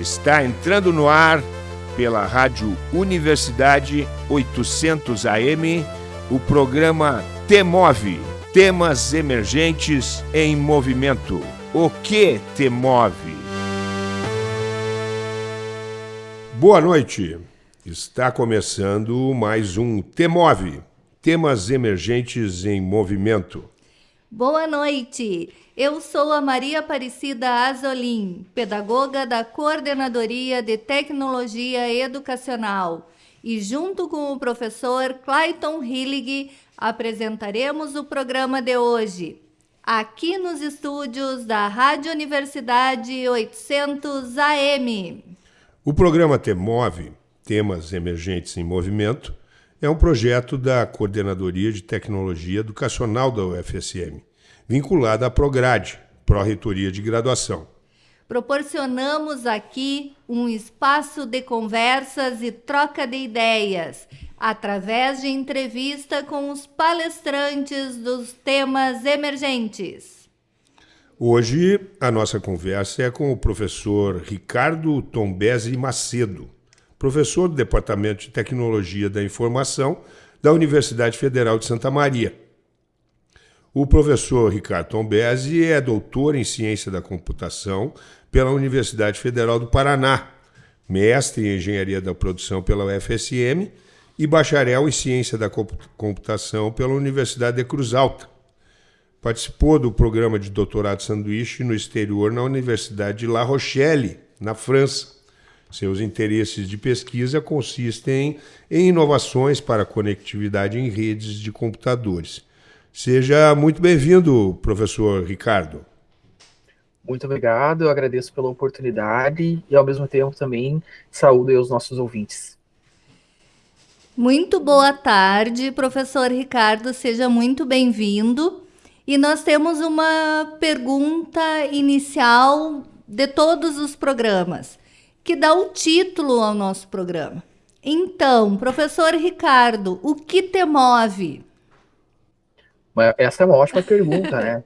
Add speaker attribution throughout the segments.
Speaker 1: Está entrando no ar pela Rádio Universidade 800 AM o programa Temove Temas Emergentes em Movimento. O que te move? Boa noite. Está começando mais um Temove Temas Emergentes em Movimento.
Speaker 2: Boa noite. Eu sou a Maria Aparecida Azolim, pedagoga da Coordenadoria de Tecnologia Educacional, e junto com o professor Clayton Hillig apresentaremos o programa de hoje, aqui nos estúdios da Rádio Universidade 800 AM.
Speaker 1: O programa Temove, Temas Emergentes em Movimento, é um projeto da Coordenadoria de Tecnologia Educacional da UFSM, vinculada à Prograde, Pró-Reitoria de Graduação.
Speaker 2: Proporcionamos aqui um espaço de conversas e troca de ideias, através de entrevista com os palestrantes dos temas emergentes.
Speaker 1: Hoje, a nossa conversa é com o professor Ricardo Tombesi Macedo, professor do Departamento de Tecnologia da Informação da Universidade Federal de Santa Maria. O professor Ricardo Tombesi é doutor em Ciência da Computação pela Universidade Federal do Paraná, mestre em Engenharia da Produção pela UFSM e bacharel em Ciência da Computação pela Universidade de Cruz Alta. Participou do programa de doutorado sanduíche no exterior na Universidade de La Rochelle, na França seus interesses de pesquisa consistem em inovações para conectividade em redes de computadores. Seja muito bem-vindo, professor Ricardo.
Speaker 3: Muito obrigado, eu agradeço pela oportunidade e, ao mesmo tempo, também saúdo os nossos ouvintes.
Speaker 2: Muito boa tarde, professor Ricardo, seja muito bem-vindo. E nós temos uma pergunta inicial de todos os programas que dá o título ao nosso programa. Então, professor Ricardo, o que te move?
Speaker 3: Essa é uma ótima pergunta, né?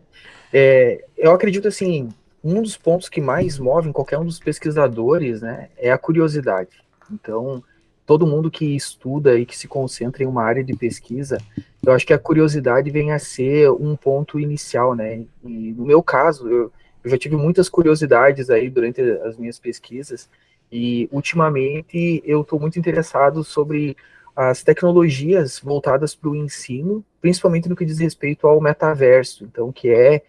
Speaker 3: É, eu acredito assim, um dos pontos que mais movem qualquer um dos pesquisadores, né, é a curiosidade. Então, todo mundo que estuda e que se concentra em uma área de pesquisa, eu acho que a curiosidade vem a ser um ponto inicial, né? E no meu caso, eu, eu já tive muitas curiosidades aí durante as minhas pesquisas, e ultimamente eu estou muito interessado sobre as tecnologias voltadas para o ensino, principalmente no que diz respeito ao metaverso, então, que é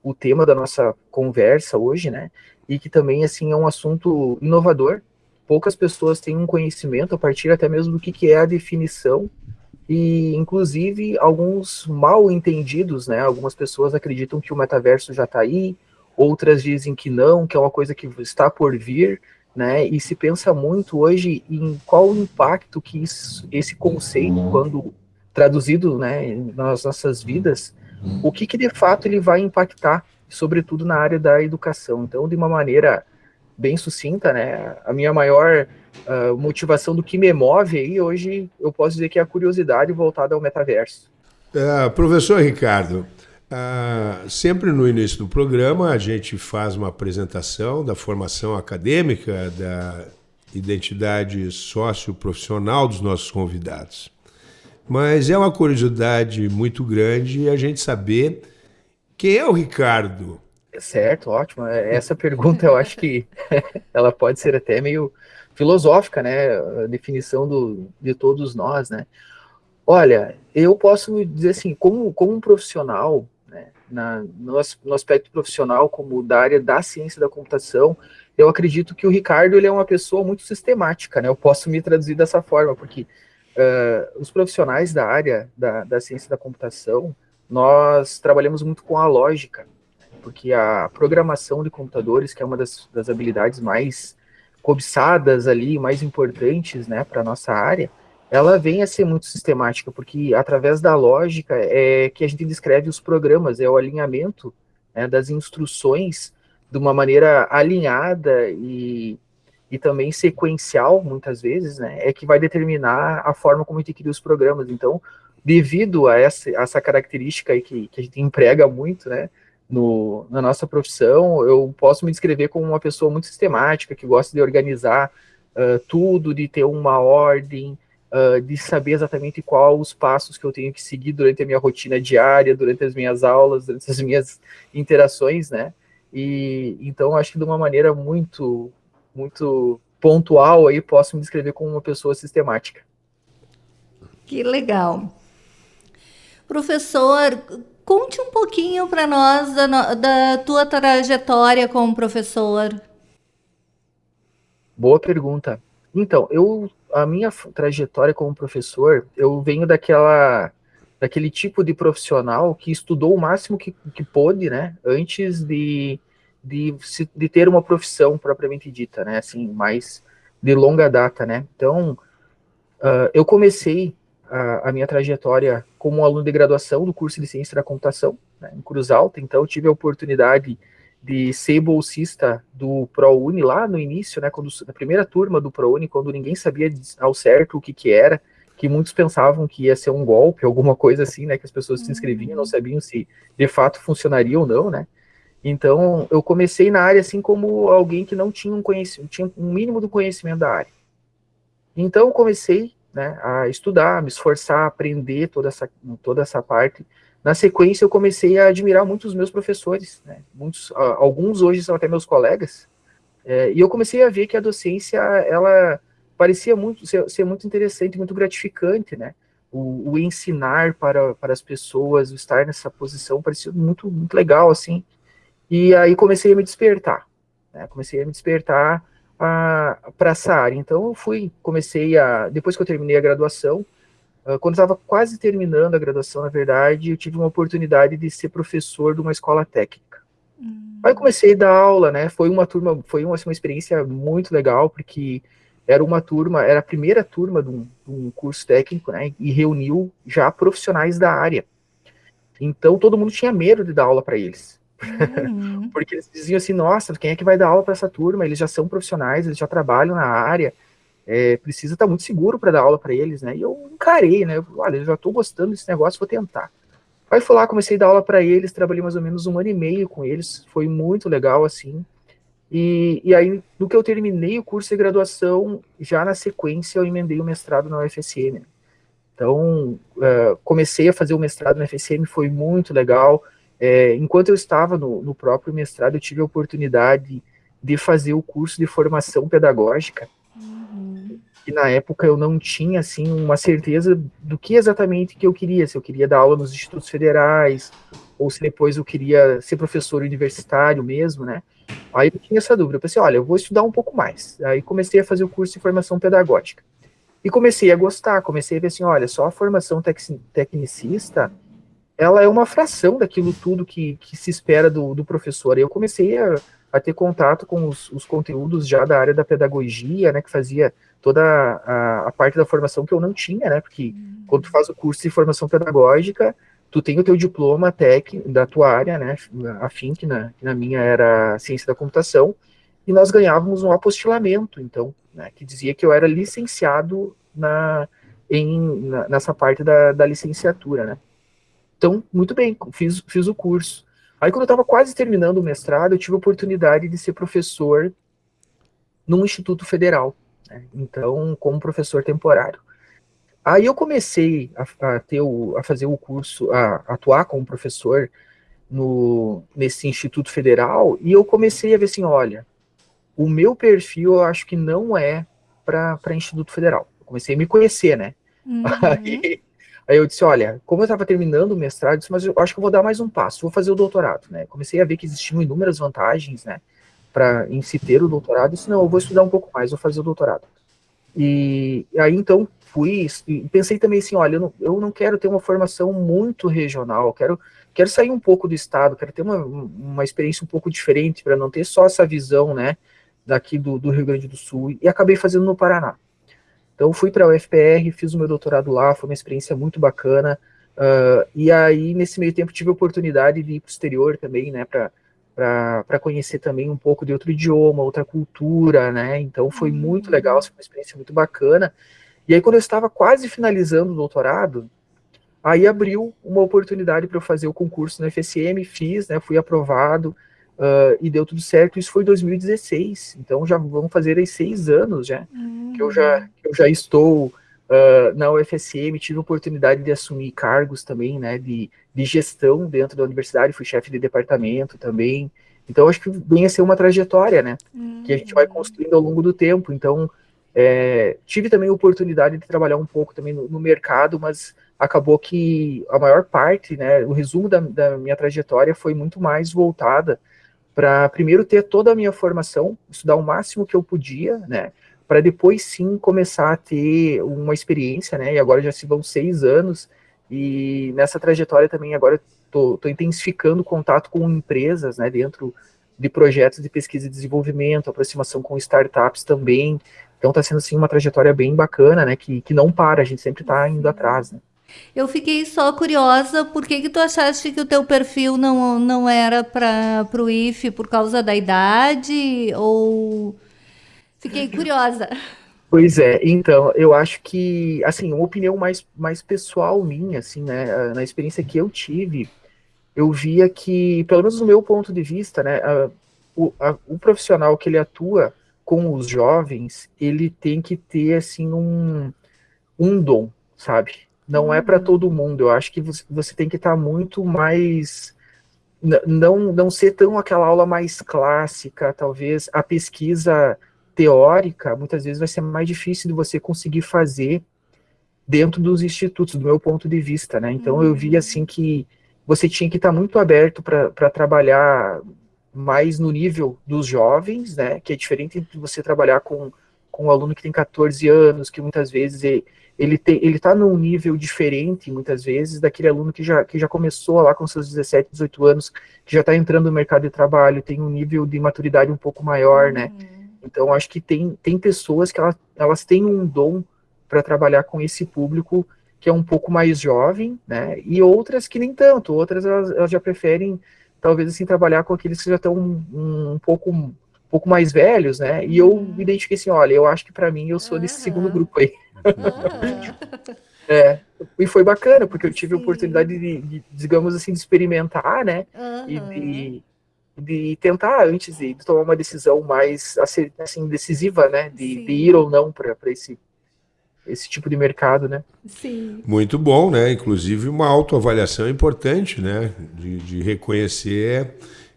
Speaker 3: o tema da nossa conversa hoje, né? E que também, assim, é um assunto inovador. Poucas pessoas têm um conhecimento a partir até mesmo do que, que é a definição e, inclusive, alguns mal entendidos, né? Algumas pessoas acreditam que o metaverso já está aí, outras dizem que não, que é uma coisa que está por vir, né? E se pensa muito hoje em qual o impacto que isso, esse conceito, quando traduzido, né, nas nossas vidas, o que, que de fato ele vai impactar, sobretudo na área da educação. Então, de uma maneira bem sucinta, né, a minha maior uh, motivação do que me move aí hoje, eu posso dizer que é a curiosidade voltada ao metaverso.
Speaker 1: Uh, professor Ricardo, ah, sempre no início do programa, a gente faz uma apresentação da formação acadêmica, da identidade socioprofissional dos nossos convidados. Mas é uma curiosidade muito grande a gente saber quem é o Ricardo.
Speaker 3: Certo, ótimo. É, essa pergunta eu acho que ela pode ser até meio filosófica, né? A definição do, de todos nós, né? Olha, eu posso dizer assim, como, como um profissional, na, no, no, aspecto profissional, como da área da ciência da computação, eu acredito que o Ricardo ele é uma pessoa muito sistemática, né? Eu posso me traduzir dessa forma, porque uh, os profissionais da área da, da ciência da computação, nós trabalhamos muito com a lógica, porque a programação de computadores, que é uma das, das habilidades mais cobiçadas ali, mais importantes, né, para a nossa área, ela vem a ser muito sistemática, porque através da lógica é que a gente descreve os programas, é o alinhamento né, das instruções de uma maneira alinhada e, e também sequencial, muitas vezes, né, é que vai determinar a forma como a gente cria os programas. Então, devido a essa, essa característica que, que a gente emprega muito, né, no, na nossa profissão, eu posso me descrever como uma pessoa muito sistemática, que gosta de organizar uh, tudo, de ter uma ordem, uh, de saber exatamente quais os passos que eu tenho que seguir durante a minha rotina diária, durante as minhas aulas, durante as minhas interações, né? E então acho que de uma maneira muito, muito pontual aí posso me descrever como uma pessoa sistemática.
Speaker 2: Que legal. Professor, conte um pouquinho para nós da, da tua trajetória como professor.
Speaker 3: Boa pergunta. Então, eu a minha trajetória como professor, eu venho daquela daquele tipo de profissional que estudou o máximo que, que pôde, né, antes de, de, de ter uma profissão propriamente dita, né, assim, mais de longa data, né. Então, uh, eu comecei a, a, minha trajetória como aluno de graduação do curso de Ciência da Computação, né, em Cruz Alta, então eu tive a oportunidade de ser bolsista do ProUni lá no início, né, quando, na primeira turma do ProUni, quando ninguém sabia ao certo o que que era, que muitos pensavam que ia ser um golpe, alguma coisa assim, né, que as pessoas se inscreviam, não sabiam se de fato funcionaria ou não, né, então eu comecei na área assim como alguém que não tinha um conhecimento, tinha um mínimo do conhecimento da área. Então eu comecei né, a estudar, me esforçar, aprender toda essa, toda essa parte. Na sequência, eu comecei a admirar muitos meus professores, né, muitos, alguns hoje são até meus colegas, é, e eu comecei a ver que a docência, ela parecia muito ser, ser muito interessante, muito gratificante, né, o, o, ensinar para, para as pessoas, o estar nessa posição, parecia muito, muito legal, assim, e aí comecei a me despertar, né, comecei a me despertar para essa área. Então eu fui, comecei a, depois que eu terminei a graduação, uh, quando estava quase terminando a graduação, na verdade, eu tive uma oportunidade de ser professor de uma escola técnica. Hum. Aí comecei a dar aula, né? Foi uma turma, foi uma, assim, uma experiência muito legal, porque era uma turma, era a primeira turma de um, de um curso técnico, né? E reuniu já profissionais da área. Então todo mundo tinha medo de dar aula para eles. Uhum. Porque eles diziam assim, nossa, quem é que vai dar aula para essa turma? Eles já são profissionais, eles já trabalham na área, é, precisa estar tá muito seguro para dar aula para eles, né? E eu encarei, né? Eu, Olha, eu já estou gostando desse negócio, vou tentar. Aí fui lá, comecei a dar aula para eles, trabalhei mais ou menos um ano e meio com eles, foi muito legal, assim. E, e aí, no que eu terminei o curso de graduação, já na sequência eu emendei o mestrado na UFSM. Então, uh, comecei a fazer o mestrado na UFSM, foi muito legal. É, enquanto eu estava no, no, próprio mestrado, eu tive a oportunidade de fazer o curso de formação pedagógica, uhum. e na época eu não tinha, assim, uma certeza do que exatamente que eu queria, se eu queria dar aula nos institutos federais, ou se depois eu queria ser professor universitário mesmo, né, aí eu tinha essa dúvida, eu pensei, olha, eu vou estudar um pouco mais, aí comecei a fazer o curso de formação pedagógica, e comecei a gostar, comecei a ver assim, olha, só a formação tec tecnicista ela é uma fração daquilo tudo que, que se espera do, do professor. Eu comecei a, a ter contato com os, os, conteúdos já da área da pedagogia, né, que fazia toda a, a, parte da formação que eu não tinha, né, porque uhum. quando tu faz o curso de formação pedagógica, tu tem o teu diploma técnico da tua área, né, afim, que na, que na minha era ciência da computação, e nós ganhávamos um apostilamento, então, né, que dizia que eu era licenciado na, em, na, nessa parte da, da licenciatura, né. Então, muito bem, fiz, fiz o curso. Aí, quando eu estava quase terminando o mestrado, eu tive a oportunidade de ser professor num instituto federal. Né? Então, como professor temporário. Aí eu comecei a, a, ter o, a fazer o curso, a, a atuar como professor no, nesse instituto federal, e eu comecei a ver assim, olha, o meu perfil eu acho que não é para instituto federal. Eu comecei a me conhecer, né? Uhum. Aí, Aí eu disse, olha, como eu estava terminando o mestrado, eu disse, mas eu acho que eu vou dar mais um passo, vou fazer o doutorado, né? Comecei a ver que existiam inúmeras vantagens, né, para em se ter o doutorado, e disse, não, eu vou estudar um pouco mais, vou fazer o doutorado. E, aí, então, fui, pensei também assim, olha, eu não, eu não quero ter uma formação muito regional, quero, quero sair um pouco do estado, quero ter uma, uma experiência um pouco diferente, para não ter só essa visão, né, daqui do, do Rio Grande do Sul, e acabei fazendo no Paraná. Então fui para a UFPR, fiz o meu doutorado lá, foi uma experiência muito bacana. Uh, e aí, nesse meio tempo, tive a oportunidade de ir para o exterior também, né, para conhecer também um pouco de outro idioma, outra cultura, né, então foi uhum. muito legal, foi uma experiência muito bacana. E aí, quando eu estava quase finalizando o doutorado, Aí abriu uma oportunidade para eu fazer o concurso no FSM, fiz, né, fui aprovado uh, e deu tudo certo. Isso foi em 2016, então já vamos fazer aí seis anos já uhum. que eu já que eu já estou uh, na UFSM, tive a oportunidade de assumir cargos também, né, de, de gestão dentro da universidade, fui chefe de departamento também. Então acho que vem a ser uma trajetória, né, uhum. que a gente vai uhum. construindo ao longo do tempo. Então é, tive também a oportunidade de trabalhar um pouco também no, no mercado, mas acabou que a maior parte, né, o resumo da, da minha trajetória foi muito mais voltada para primeiro ter toda a minha formação, estudar o máximo que eu podia, né, para depois sim começar a ter uma experiência, né, e agora já se vão seis anos, e nessa trajetória também agora estou intensificando o contato com empresas, né, dentro de projetos de pesquisa e desenvolvimento, aproximação com startups também, então está sendo assim uma trajetória bem bacana, né, que, que não para, a gente sempre está indo atrás, né.
Speaker 2: Eu fiquei só curiosa, por que, que tu achaste que o teu perfil não, não era para o IFE por causa da idade? Ou. Fiquei curiosa.
Speaker 3: Pois é, então, eu acho que, assim, uma opinião mais, mais pessoal minha, assim, né, na experiência que eu tive, eu via que, pelo menos no meu ponto de vista, né, a, o, a, o profissional que ele atua com os jovens, ele tem que ter, assim, um, um dom, sabe? Não é para uhum. todo mundo. Eu acho que você tem que estar tá muito mais não não ser tão aquela aula mais clássica, talvez a pesquisa teórica, muitas vezes vai ser mais difícil de você conseguir fazer dentro dos institutos, do meu ponto de vista, né? Então eu vi assim uhum. que você tinha que estar tá muito aberto para trabalhar mais no nível dos jovens, né? Que é diferente de você trabalhar com, com um aluno que tem 14 anos, que muitas vezes ele, ele tem, ele está num nível diferente, muitas vezes, daquele aluno que já, que já começou lá com seus 17, 18 anos, que já está entrando no mercado de trabalho, tem um nível de maturidade um pouco maior, né? uhum. Então, acho que tem, tem pessoas que elas, elas têm um dom para trabalhar com esse público que é um pouco mais jovem, né? E outras que nem tanto, outras elas, elas já preferem, talvez assim, trabalhar com aqueles que já estão um, um pouco um pouco mais velhos, né? E eu uhum. me identifiquei assim, olha, eu acho que para mim eu sou desse segundo grupo aí. é, e foi bacana, porque eu tive Sim. a oportunidade de, de, digamos assim, de experimentar, né? Uhum. E de, de tentar, antes de, de, tomar uma decisão mais assim, decisiva, né? De, de ir ou não para esse, esse tipo de mercado, né?
Speaker 1: Sim. Muito bom, né? Inclusive uma autoavaliação importante, né? De, de reconhecer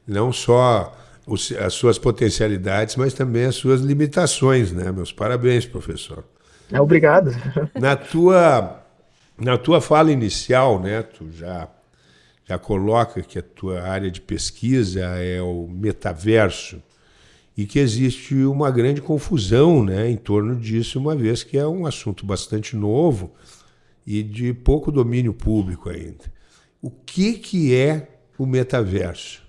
Speaker 1: não só os, as suas potencialidades, mas também as suas limitações, né? Meus parabéns, professor.
Speaker 3: É, obrigado.
Speaker 1: Na tua, na tua fala inicial, né, tu já, já coloca que a tua área de pesquisa é o metaverso e que existe uma grande confusão né, em torno disso, uma vez que é um assunto bastante novo e de pouco domínio público ainda. O que, que é o metaverso?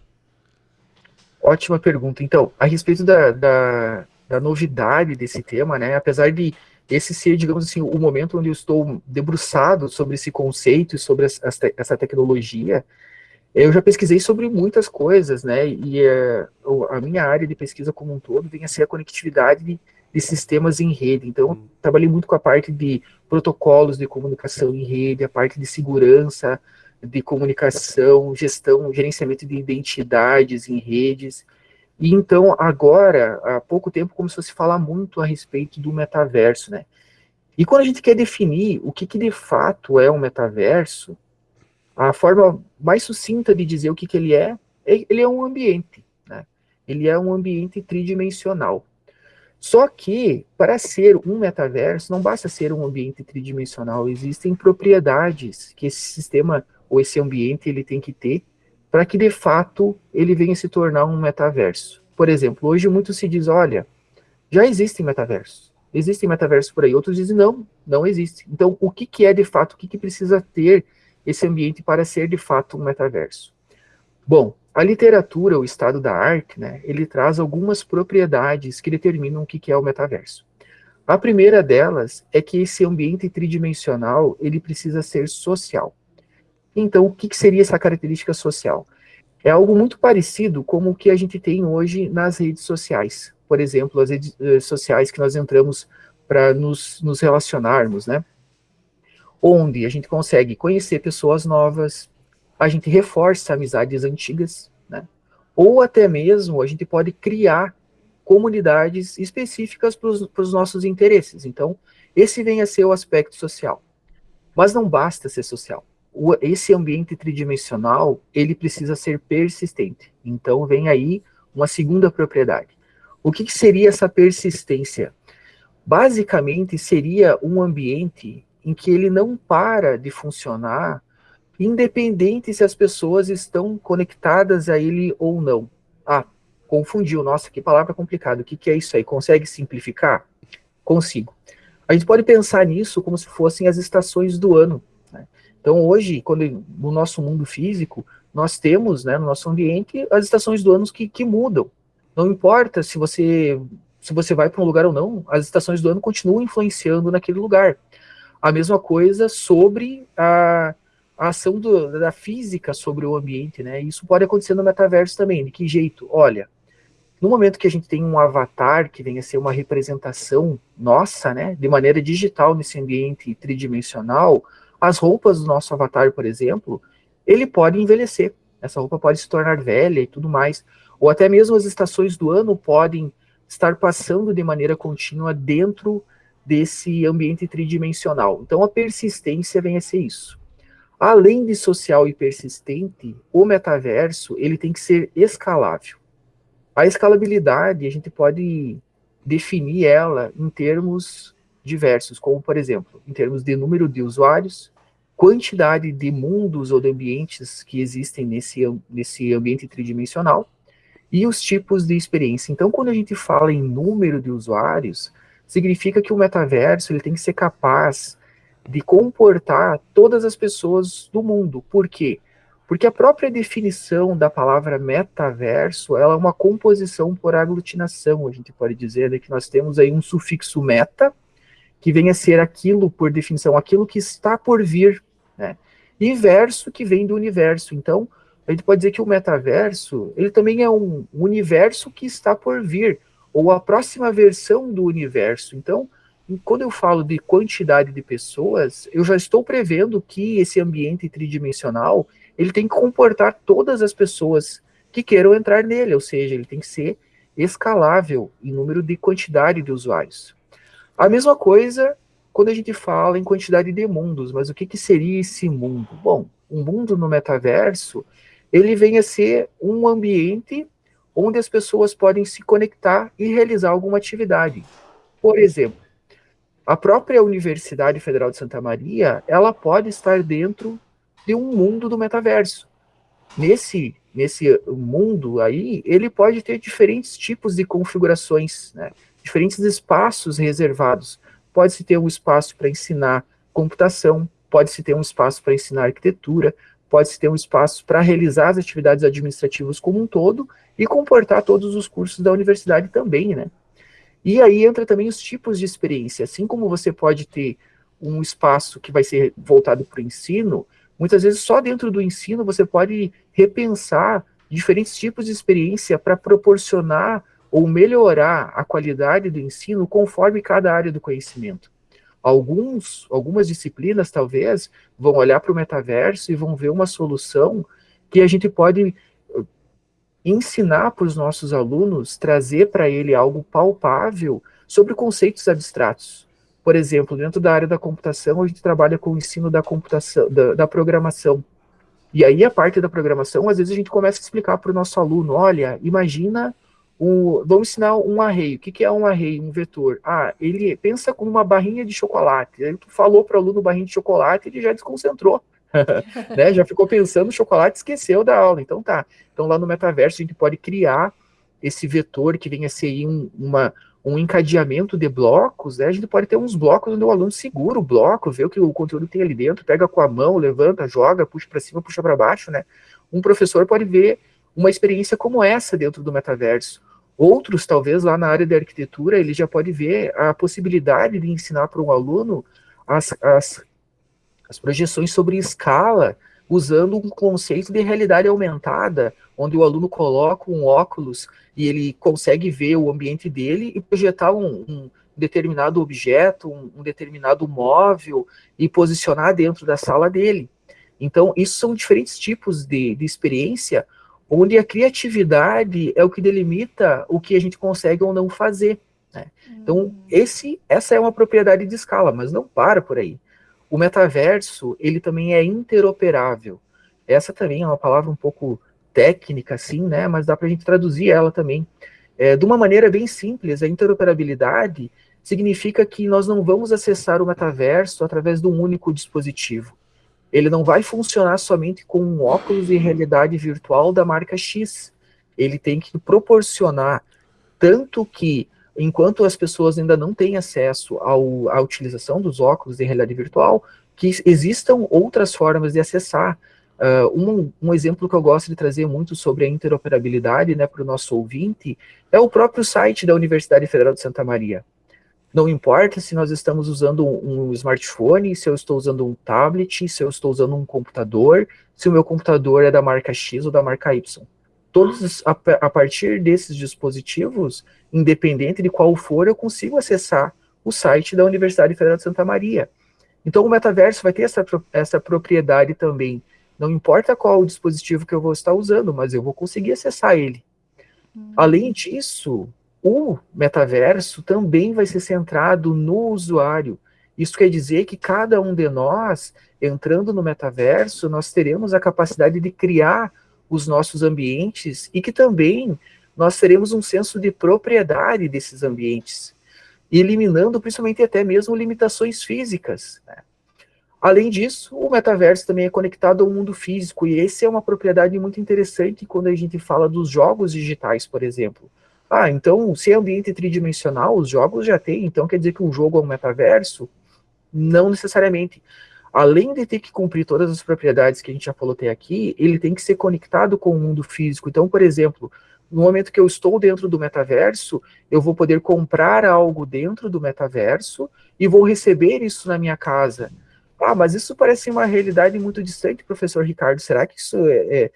Speaker 3: Ótima pergunta. Então, a respeito da, da, da novidade desse tema, né, apesar de esse ser, digamos assim, o momento onde eu estou debruçado sobre esse conceito e sobre essa, tecnologia, eu já pesquisei sobre muitas coisas, né, e uh, a minha área de pesquisa como um todo vem a ser a conectividade de, de sistemas em rede, então eu trabalhei muito com a parte de protocolos de comunicação em rede, a parte de segurança, de comunicação, gestão, gerenciamento de identidades em redes, e então, agora, há pouco tempo, começou a se falar muito a respeito do metaverso, né? E quando a gente quer definir o que, que de fato é um metaverso, a forma mais sucinta de dizer o que, que ele é, é ele é um ambiente, né? Ele é um ambiente tridimensional. Só que, para ser um metaverso, não basta ser um ambiente tridimensional, existem propriedades que esse sistema ou esse ambiente ele tem que ter para que de fato ele venha se tornar um metaverso. Por exemplo, hoje muito se diz, olha, já existem metaversos, existem metaversos por aí, outros dizem não, não existe. Então, o que, que é de fato, o que, que precisa ter esse ambiente para ser de fato um metaverso? Bom, a literatura, o estado da arte, né, ele traz algumas propriedades que determinam o que, que é o metaverso. A primeira delas é que esse ambiente tridimensional, ele precisa ser social. Então, o que, que seria essa característica social? É algo muito parecido com o que a gente tem hoje nas redes sociais. Por exemplo, as redes eh, sociais que nós entramos para nos, nos relacionarmos, né? onde a gente consegue conhecer pessoas novas, a gente reforça amizades antigas, né? Ou até mesmo a gente pode criar comunidades específicas para os nossos interesses. Então, esse vem a ser o aspecto social. Mas não basta ser social. O, esse ambiente tridimensional, ele precisa ser persistente. Então, vem aí uma segunda propriedade. O que, que seria essa persistência? Basicamente, seria um ambiente em que ele não para de funcionar, independente se as pessoas estão conectadas a ele ou não. Ah, confundiu, nossa, que palavra complicada, o que, que é isso aí? Consegue simplificar? Consigo. A gente pode pensar nisso como se fossem as estações do ano. Então, hoje, quando no nosso mundo físico, nós temos, né, no nosso ambiente, as estações do ano que, que mudam. Não importa se você se você vai para um lugar ou não, as estações do ano continuam influenciando naquele lugar. A mesma coisa sobre a, a ação do, da física sobre o ambiente, né? Isso pode acontecer no metaverso também. De que jeito? Olha, no momento que a gente tem um avatar que venha ser uma representação nossa, né, de maneira digital nesse ambiente tridimensional, as roupas do nosso avatar, por exemplo, ele pode envelhecer. Essa roupa pode se tornar velha e tudo mais. Ou até mesmo as estações do ano podem estar passando de maneira contínua dentro desse ambiente tridimensional. Então a persistência vem a ser isso. Além de social e persistente, o metaverso ele tem que ser escalável. A escalabilidade a gente pode definir ela em termos diversos, como por exemplo, em termos de número de usuários, quantidade de mundos ou de ambientes que existem nesse, nesse ambiente tridimensional e os tipos de experiência. Então, quando a gente fala em número de usuários, significa que o metaverso ele tem que ser capaz de comportar todas as pessoas do mundo. Por quê? Porque a própria definição da palavra metaverso, ela é uma composição por aglutinação, a gente pode dizer né, que nós temos aí um sufixo meta, que vem a ser aquilo, por definição, aquilo que está por vir, né? E verso, que vem do universo. Então, a gente pode dizer que o metaverso, ele também é um universo que está por vir, ou a próxima versão do universo. Então, quando eu falo de quantidade de pessoas, eu já estou prevendo que esse ambiente tridimensional, ele tem que comportar todas as pessoas que queiram entrar nele, ou seja, ele tem que ser escalável em número de quantidade de usuários. A mesma coisa quando a gente fala em quantidade de mundos, mas o que, que seria esse mundo? Bom, um mundo no metaverso, ele vem a ser um ambiente onde as pessoas podem se conectar e realizar alguma atividade. Por exemplo, a própria Universidade Federal de Santa Maria, ela pode estar dentro de um mundo do metaverso. Nesse, nesse mundo aí, ele pode ter diferentes tipos de configurações, né? Diferentes espaços reservados. Pode-se ter um espaço para ensinar computação, pode-se ter um espaço para ensinar arquitetura, pode-se ter um espaço para realizar as atividades administrativas como um todo e comportar todos os cursos da universidade também, né? E aí entra também os tipos de experiência. Assim como você pode ter um espaço que vai ser voltado para o ensino, muitas vezes só dentro do ensino você pode repensar diferentes tipos de experiência para proporcionar ou melhorar a qualidade do ensino conforme cada área do conhecimento. Alguns, algumas disciplinas, talvez, vão olhar para o metaverso e vão ver uma solução que a gente pode uh, ensinar para os nossos alunos, trazer para ele algo palpável sobre conceitos abstratos. Por exemplo, dentro da área da computação, a gente trabalha com o ensino da computação, da, da programação. E aí, a parte da programação, às vezes a gente começa a explicar para o nosso aluno, olha, imagina um, vamos ensinar um array. O que, que é um array, um vetor? Ah, ele pensa como uma barrinha de chocolate. Aí tu falou para o aluno barrinha de chocolate, ele já desconcentrou. né? Já ficou pensando no chocolate esqueceu da aula. Então tá. Então lá no metaverso a gente pode criar esse vetor que venha a ser um, uma, um encadeamento de blocos, né? A gente pode ter uns blocos onde o aluno segura o bloco, vê o que o conteúdo tem ali dentro, pega com a mão, levanta, joga, puxa para cima, puxa para baixo, né? Um professor pode ver uma experiência como essa dentro do metaverso. Outros, talvez, lá na área de arquitetura, ele já pode ver a possibilidade de ensinar para um aluno as, as, as projeções sobre escala, usando um conceito de realidade aumentada, onde o aluno coloca um óculos e ele consegue ver o ambiente dele e projetar um, um determinado objeto, um, um determinado móvel e posicionar dentro da sala dele. Então, isso são diferentes tipos de, de experiência onde a criatividade é o que delimita o que a gente consegue ou não fazer. Né? Então, hum. esse, essa é uma propriedade de escala, mas não para por aí. O metaverso, ele também é interoperável. Essa também é uma palavra um pouco técnica, assim, né? Mas dá para a gente traduzir ela também. É, de uma maneira bem simples, a interoperabilidade significa que nós não vamos acessar o metaverso através de um único dispositivo. Ele não vai funcionar somente com um óculos de realidade virtual da marca X. Ele tem que proporcionar tanto que, enquanto as pessoas ainda não têm acesso ao, à utilização dos óculos de realidade virtual, que existam outras formas de acessar. Uh, um, um, exemplo que eu gosto de trazer muito sobre a interoperabilidade né, para o nosso ouvinte é o próprio site da Universidade Federal de Santa Maria. Não importa se nós estamos usando um smartphone, se eu estou usando um tablet, se eu estou usando um computador, se o meu computador é da marca X ou da marca Y. Todos, a, a partir desses dispositivos, independente de qual for, eu consigo acessar o site da Universidade Federal de Santa Maria. Então, o metaverso vai ter essa, essa propriedade também. Não importa qual o dispositivo que eu vou estar usando, mas eu vou conseguir acessar ele. Hum. Além disso, o metaverso também vai ser centrado no usuário. Isso quer dizer que cada um de nós, entrando no metaverso, nós teremos a capacidade de criar os nossos ambientes e que também nós teremos um senso de propriedade desses ambientes, eliminando principalmente até mesmo limitações físicas. Né? Além disso, o metaverso também é conectado ao mundo físico, e esse é uma propriedade muito interessante quando a gente fala dos jogos digitais, por exemplo. Ah, então, se é ambiente tridimensional, os jogos já têm, então quer dizer que um jogo é um metaverso? Não necessariamente. Além de ter que cumprir todas as propriedades que a gente já falou até aqui, ele tem que ser conectado com o mundo físico. Então, por exemplo, no momento que eu estou dentro do metaverso, eu vou poder comprar algo dentro do metaverso e vou receber isso na minha casa. Ah, mas isso parece uma realidade muito distante, professor Ricardo. Será que isso é, é,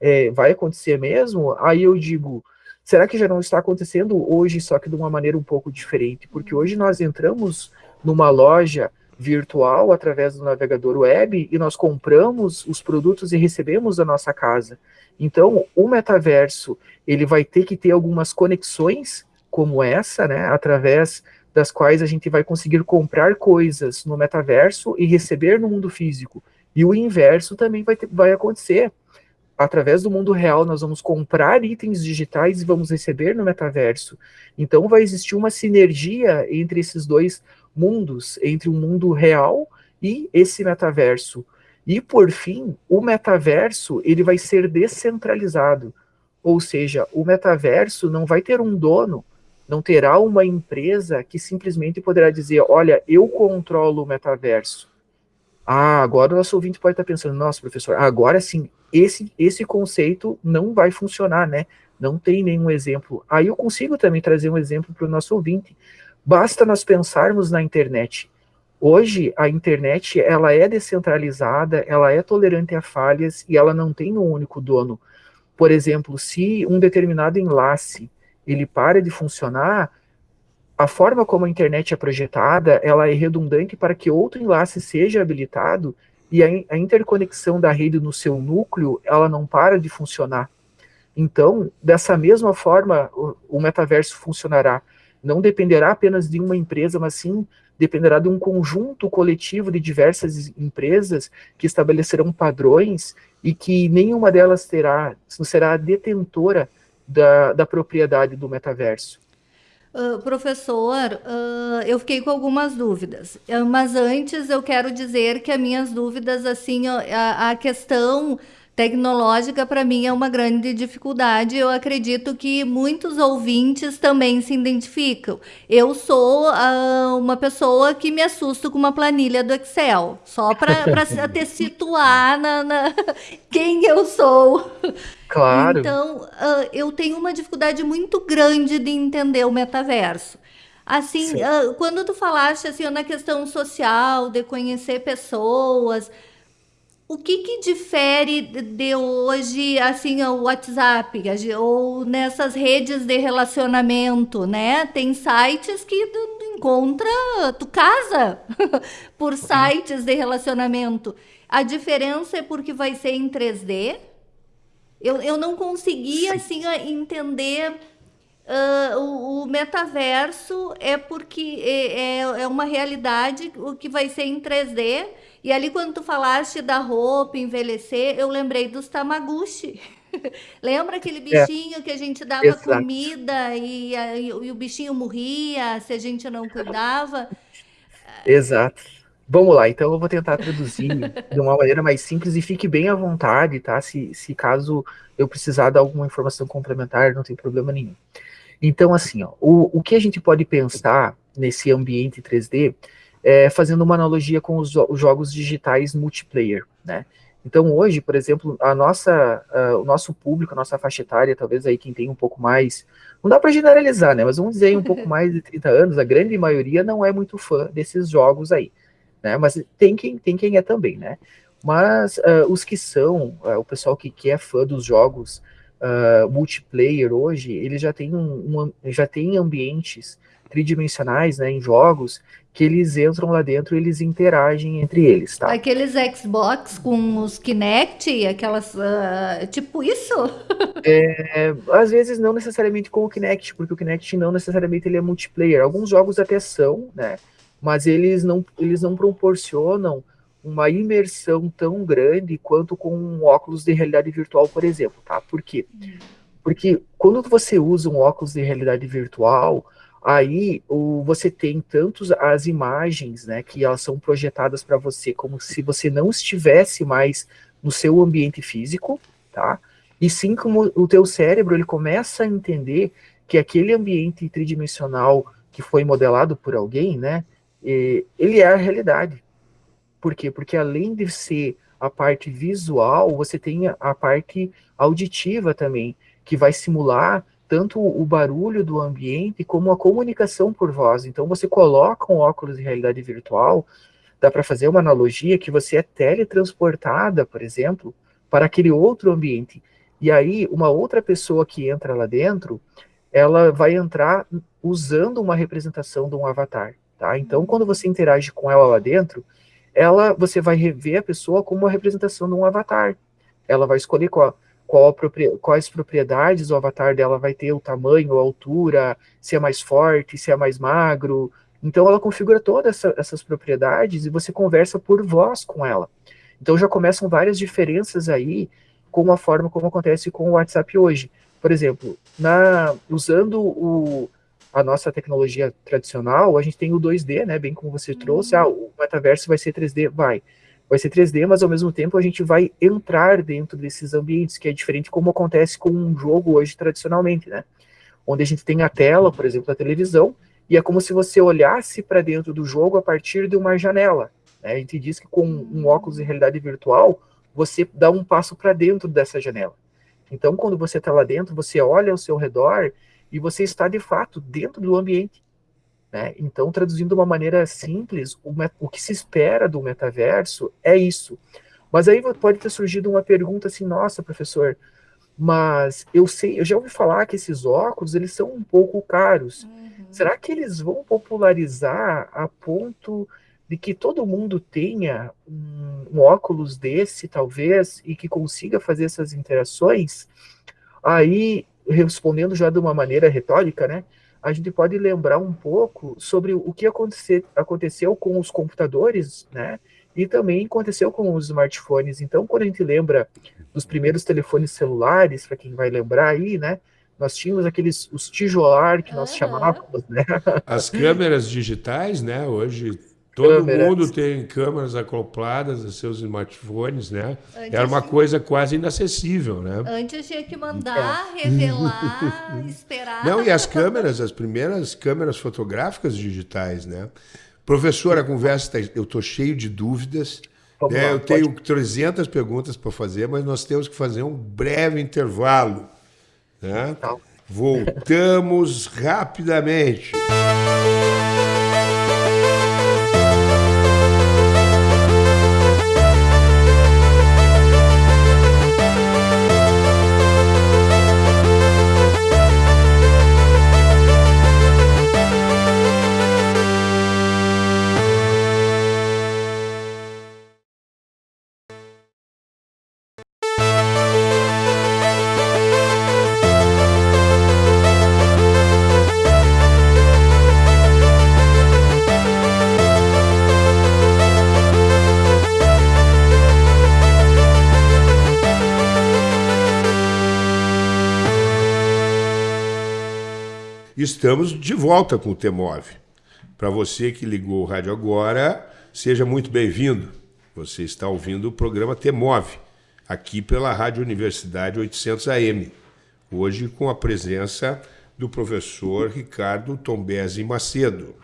Speaker 3: é vai acontecer mesmo? Aí eu digo, Será que já não está acontecendo hoje, só que de uma maneira um pouco diferente? Porque hoje nós entramos numa loja virtual através do navegador web e nós compramos os produtos e recebemos a nossa casa. Então, o metaverso, ele vai ter que ter algumas conexões como essa, né, através das quais a gente vai conseguir comprar coisas no metaverso e receber no mundo físico. E o inverso também vai, ter, vai acontecer através do mundo real, nós vamos comprar itens digitais e vamos receber no metaverso. Então vai existir uma sinergia entre esses dois mundos, entre o mundo real e esse metaverso. E por fim, o metaverso, ele vai ser descentralizado. Ou seja, o metaverso não vai ter um dono, não terá uma empresa que simplesmente poderá dizer, olha, eu controlo o metaverso. Ah, agora o nosso ouvinte pode estar pensando, nossa, professor, agora sim, esse, esse conceito não vai funcionar, né? Não tem nenhum exemplo. Aí eu consigo também trazer um exemplo para o nosso ouvinte. Basta nós pensarmos na internet. Hoje, a internet, ela é descentralizada, ela é tolerante a falhas e ela não tem um único dono. Por exemplo, se um determinado enlace ele para de funcionar, a forma como a internet é projetada, ela é redundante para que outro enlace seja habilitado e a, interconexão da rede no seu núcleo, ela não para de funcionar. Então, dessa mesma forma, o, o metaverso funcionará. Não dependerá apenas de uma empresa, mas sim dependerá de um conjunto coletivo de diversas empresas que estabelecerão padrões e que nenhuma delas terá, será detentora da, da propriedade do metaverso.
Speaker 2: Uh, professor, uh, eu fiquei com algumas dúvidas, uh, mas antes eu quero dizer que as minhas dúvidas, assim, a, a questão tecnológica para mim é uma grande dificuldade. Eu acredito que muitos ouvintes também se identificam. Eu sou uh, uma pessoa que me assusto com uma planilha do Excel, só para te situar na, na, quem eu sou.
Speaker 3: Claro.
Speaker 2: Então, uh, eu tenho uma dificuldade muito grande de entender o metaverso. Assim, uh, quando tu falaste assim, na questão social, de conhecer pessoas, o que, que difere de hoje, assim, o WhatsApp ou nessas redes de relacionamento, né? Tem sites que encontra, tu casa por sites de relacionamento. A diferença é porque vai ser em 3D. Eu, eu não conseguia assim entender uh, o, o, metaverso é porque é, é, é, uma realidade o que vai ser em 3D. E ali quando tu falaste da roupa envelhecer, eu lembrei dos Tamaguchi. Lembra aquele é. bichinho é, que a gente dava exato. comida e, e, e, o bichinho morria se a gente não cuidava?
Speaker 3: Exato. Vamos lá, então eu vou tentar traduzir de uma maneira mais simples e fique bem à vontade, tá? Se, se caso eu precisar dar alguma informação complementar, não tem problema nenhum. Então, assim, ó, o, o que a gente pode pensar nesse ambiente 3D é fazendo uma analogia com os, os jogos digitais multiplayer, né? Então, hoje, por exemplo, a nossa, uh, o nosso público, a nossa faixa etária, talvez aí quem tem um pouco mais, não dá para generalizar, né? Mas vamos dizer aí um pouco mais de 30 anos, a grande maioria não é muito fã desses jogos aí, né? Mas tem quem, tem quem é também, né? Mas uh, os que são, uh, o pessoal que, que é fã dos jogos multiplayer hoje, ele já tem, um, um, já tem ambientes tridimensionais, né, em jogos, que eles entram lá dentro e eles interagem entre eles, tá?
Speaker 2: Aqueles Xbox com os Kinect, aquelas, uh, tipo isso?
Speaker 3: é, às vezes não necessariamente com o Kinect, porque o Kinect não necessariamente ele é multiplayer. Alguns jogos até são, né, mas eles não, eles não proporcionam uma imersão tão grande quanto com um óculos de realidade virtual, por exemplo, tá? Por quê? Porque quando você usa um óculos de realidade virtual, aí o, você tem tantos as imagens, né, que elas são projetadas para você como se você não estivesse mais no seu ambiente físico, tá? E sim como o teu cérebro ele começa a entender que aquele ambiente tridimensional que foi modelado por alguém, né, ele é a realidade. Por quê? Porque além de ser a parte visual, você tem a parte auditiva também, que vai simular tanto o barulho do ambiente como a comunicação por voz. Então você coloca um óculos de realidade virtual, dá para fazer uma analogia que você é teletransportada, por exemplo, para aquele outro ambiente. E aí uma outra pessoa que entra lá dentro, ela vai entrar usando uma representação de um avatar, tá? Então quando você interage com ela lá dentro, ela você vai rever a pessoa como uma representação de um avatar. Ela vai escolher qual qual quais propriedades o avatar dela vai ter, o tamanho, a altura, se é mais forte, se é mais magro. Então ela configura todas essa, essas propriedades e você conversa por voz com ela. Então já começam várias diferenças aí com a forma como acontece com o WhatsApp hoje. Por exemplo, na, usando o, a nossa tecnologia tradicional, a gente tem o 2D, né? Bem como você uhum. trouxe, ah, o metaverso vai ser 3D, vai vai ser 3D, mas ao mesmo tempo a gente vai entrar dentro desses ambientes, que é diferente como acontece com um jogo hoje tradicionalmente, né? Onde a gente tem a tela, por exemplo, da televisão, e é como se você olhasse para dentro do jogo a partir de uma janela. Né? A gente diz que com um óculos de realidade virtual, você dá um passo para dentro dessa janela. Então, quando você está lá dentro, você olha ao seu redor e você está de fato dentro do ambiente. Né? Então, traduzindo de uma maneira simples, o, o, que se espera do metaverso é isso. Mas aí pode ter surgido uma pergunta assim, nossa, professor, mas eu sei, eu já ouvi falar que esses óculos eles são um pouco caros. Uhum. Será que eles vão popularizar a ponto de que todo mundo tenha um, um óculos desse, talvez, e que consiga fazer essas interações? Aí, respondendo já de uma maneira retórica, né? a gente pode lembrar um pouco sobre o que acontecer, aconteceu com os computadores, né? E também aconteceu com os smartphones. Então, quando a gente lembra dos primeiros telefones celulares, para quem vai lembrar aí, né? Nós tínhamos aqueles os tijolar que nós uhum. chamávamos, né?
Speaker 1: As câmeras digitais, né? Hoje Todo câmeras. mundo tem câmeras acopladas a seus smartphones, né? Antes Era uma coisa quase inacessível, né?
Speaker 2: Antes tinha que mandar, é. revelar, esperar.
Speaker 1: Não, e as câmeras, as primeiras câmeras fotográficas digitais, né? Professor, a conversa está... Eu estou cheio de dúvidas. Né? eu tenho pode... 300 perguntas para fazer, mas nós temos que fazer um breve intervalo. Né? Tá. Voltamos rapidamente. Estamos de volta com o Temove. Para você que ligou o rádio agora, seja muito bem-vindo. Você está ouvindo o programa Temove, aqui pela Rádio Universidade 800 AM. Hoje com a presença do professor Ricardo Tombesi Macedo.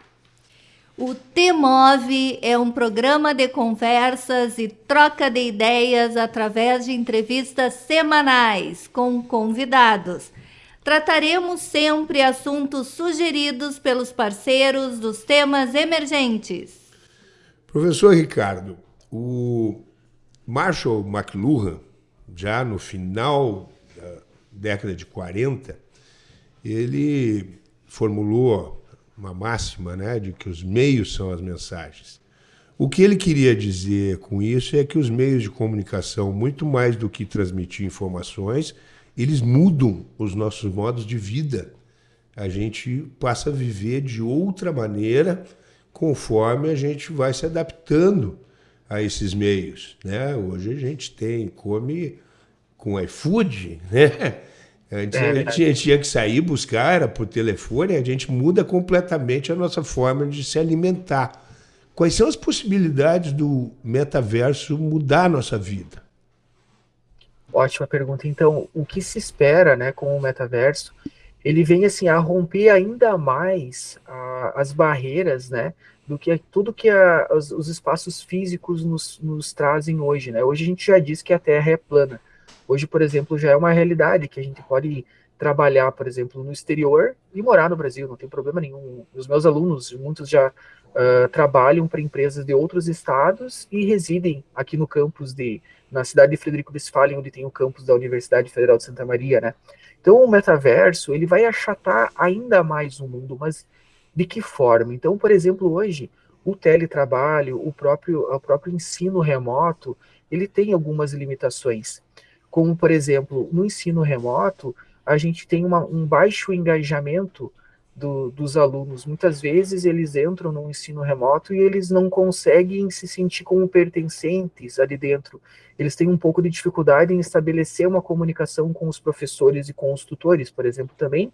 Speaker 2: O Temove é um programa de conversas e troca de ideias através de entrevistas semanais com convidados trataremos sempre assuntos sugeridos pelos parceiros dos temas emergentes.
Speaker 1: Professor Ricardo, o Marshall McLuhan, já no final da década de 40, ele formulou uma máxima né, de que os meios são as mensagens. O que ele queria dizer com isso é que os meios de comunicação, muito mais do que transmitir informações, eles mudam os nossos modos de vida. A gente passa a viver de outra maneira conforme a gente vai se adaptando a esses meios. Né? Hoje a gente tem, come com iFood, né? Antes é, a, gente, a gente tinha que sair buscar, era por telefone, a gente muda completamente a nossa forma de se alimentar. Quais são as possibilidades do metaverso mudar a nossa vida?
Speaker 3: Ótima pergunta. Então, o que se espera, né, com o metaverso? Ele vem assim a romper ainda mais a, as barreiras, né, do que tudo que a, os, os, espaços físicos nos, nos trazem hoje, né? Hoje a gente já diz que a Terra é plana. Hoje, por exemplo, já é uma realidade que a gente pode trabalhar, por exemplo, no exterior e morar no Brasil, não tem problema nenhum. Os meus alunos, muitos já uh, trabalham para empresas de outros estados e residem aqui no campus de na cidade de Frederico Westphalen, onde tem o campus da Universidade Federal de Santa Maria, né? Então, o metaverso, ele vai achatar ainda mais o mundo, mas de que forma? Então, por exemplo, hoje, o teletrabalho, o próprio, o próprio ensino remoto, ele tem algumas limitações. Como, por exemplo, no ensino remoto, a gente tem uma, um baixo engajamento do, dos alunos. Muitas vezes eles entram no ensino remoto e eles não conseguem se sentir como pertencentes ali dentro. Eles têm um pouco de dificuldade em estabelecer uma comunicação com os professores e com os tutores, por exemplo, também,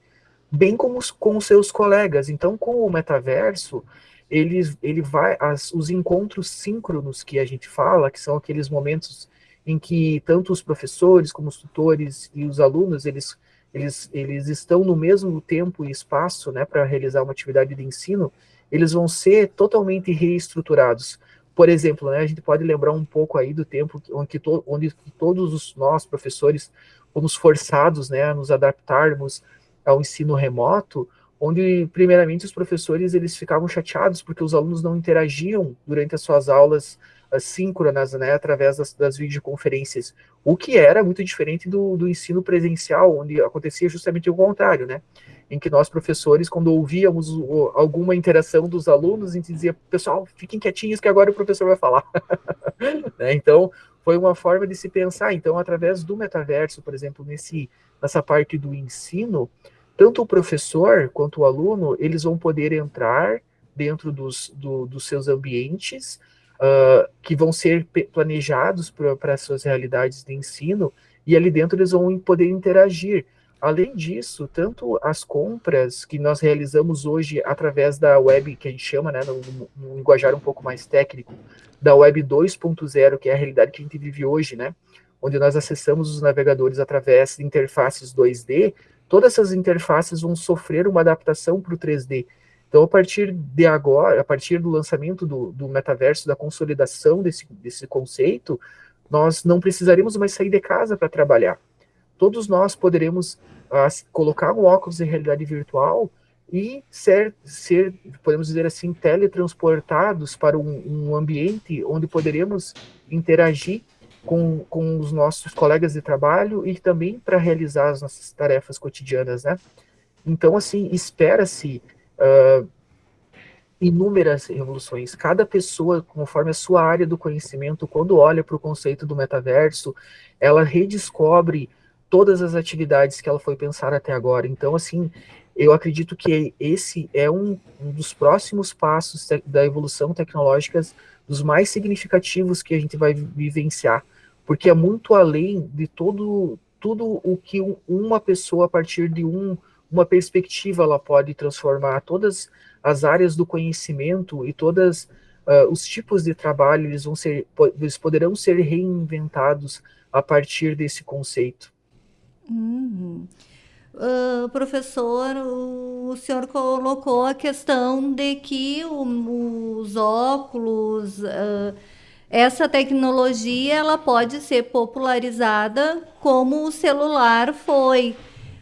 Speaker 3: bem como os, com os seus colegas. Então, com o metaverso, ele, ele vai, as, os encontros síncronos que a gente fala, que são aqueles momentos em que tanto os professores como os tutores e os alunos, eles eles, eles estão no mesmo tempo e espaço né, para realizar uma atividade de ensino, eles vão ser totalmente reestruturados. Por exemplo, né, a gente pode lembrar um pouco aí do tempo onde, to, onde todos os nós, professores, fomos forçados né, a nos adaptarmos ao ensino remoto, onde, primeiramente, os professores eles ficavam chateados porque os alunos não interagiam durante as suas aulas síncronas, né, através das, das, videoconferências, o que era muito diferente do, do ensino presencial, onde acontecia justamente o contrário, né, em que nós, professores, quando ouvíamos o, alguma interação dos alunos, a gente dizia, pessoal, fiquem quietinhos que agora o professor vai falar. né, então, foi uma forma de se pensar, então, através do metaverso, por exemplo, nesse, nessa parte do ensino, tanto o professor quanto o aluno, eles vão poder entrar dentro dos, do, dos seus ambientes, uh, que vão ser planejados para as suas realidades de ensino, e ali dentro eles vão poder interagir. Além disso, tanto as compras que nós realizamos hoje através da web, que a gente chama, né, no, no linguajar um pouco mais técnico, da web 2.0, que é a realidade que a gente vive hoje, né, onde nós acessamos os navegadores através de interfaces 2D, todas essas interfaces vão sofrer uma adaptação para o 3D. Então, a partir de agora, a partir do lançamento do, do metaverso, da consolidação desse, desse conceito, nós não precisaremos mais sair de casa para trabalhar. Todos nós poderemos uh, colocar um óculos de realidade virtual e ser, ser, podemos dizer assim, teletransportados para um, um ambiente onde poderemos interagir com, com os nossos colegas de trabalho e também para realizar as nossas tarefas cotidianas, né? Então, assim, espera-se uh, inúmeras revoluções. Cada pessoa, conforme a sua área do conhecimento, quando olha para o conceito do metaverso, ela redescobre todas as atividades que ela foi pensar até agora. Então, assim, eu acredito que esse é um, um dos próximos passos da evolução tecnológica, dos mais significativos que a gente vai vivenciar, porque é muito além de todo tudo o que uma pessoa a partir de um uma perspectiva ela pode transformar todas as áreas do conhecimento e todas uh, os tipos de trabalho eles vão ser eles poderão ser reinventados a partir desse conceito.
Speaker 2: Uhum. Uh, professor, o, senhor colocou a questão de que o, os óculos, uh, essa tecnologia, ela pode ser popularizada como o celular foi.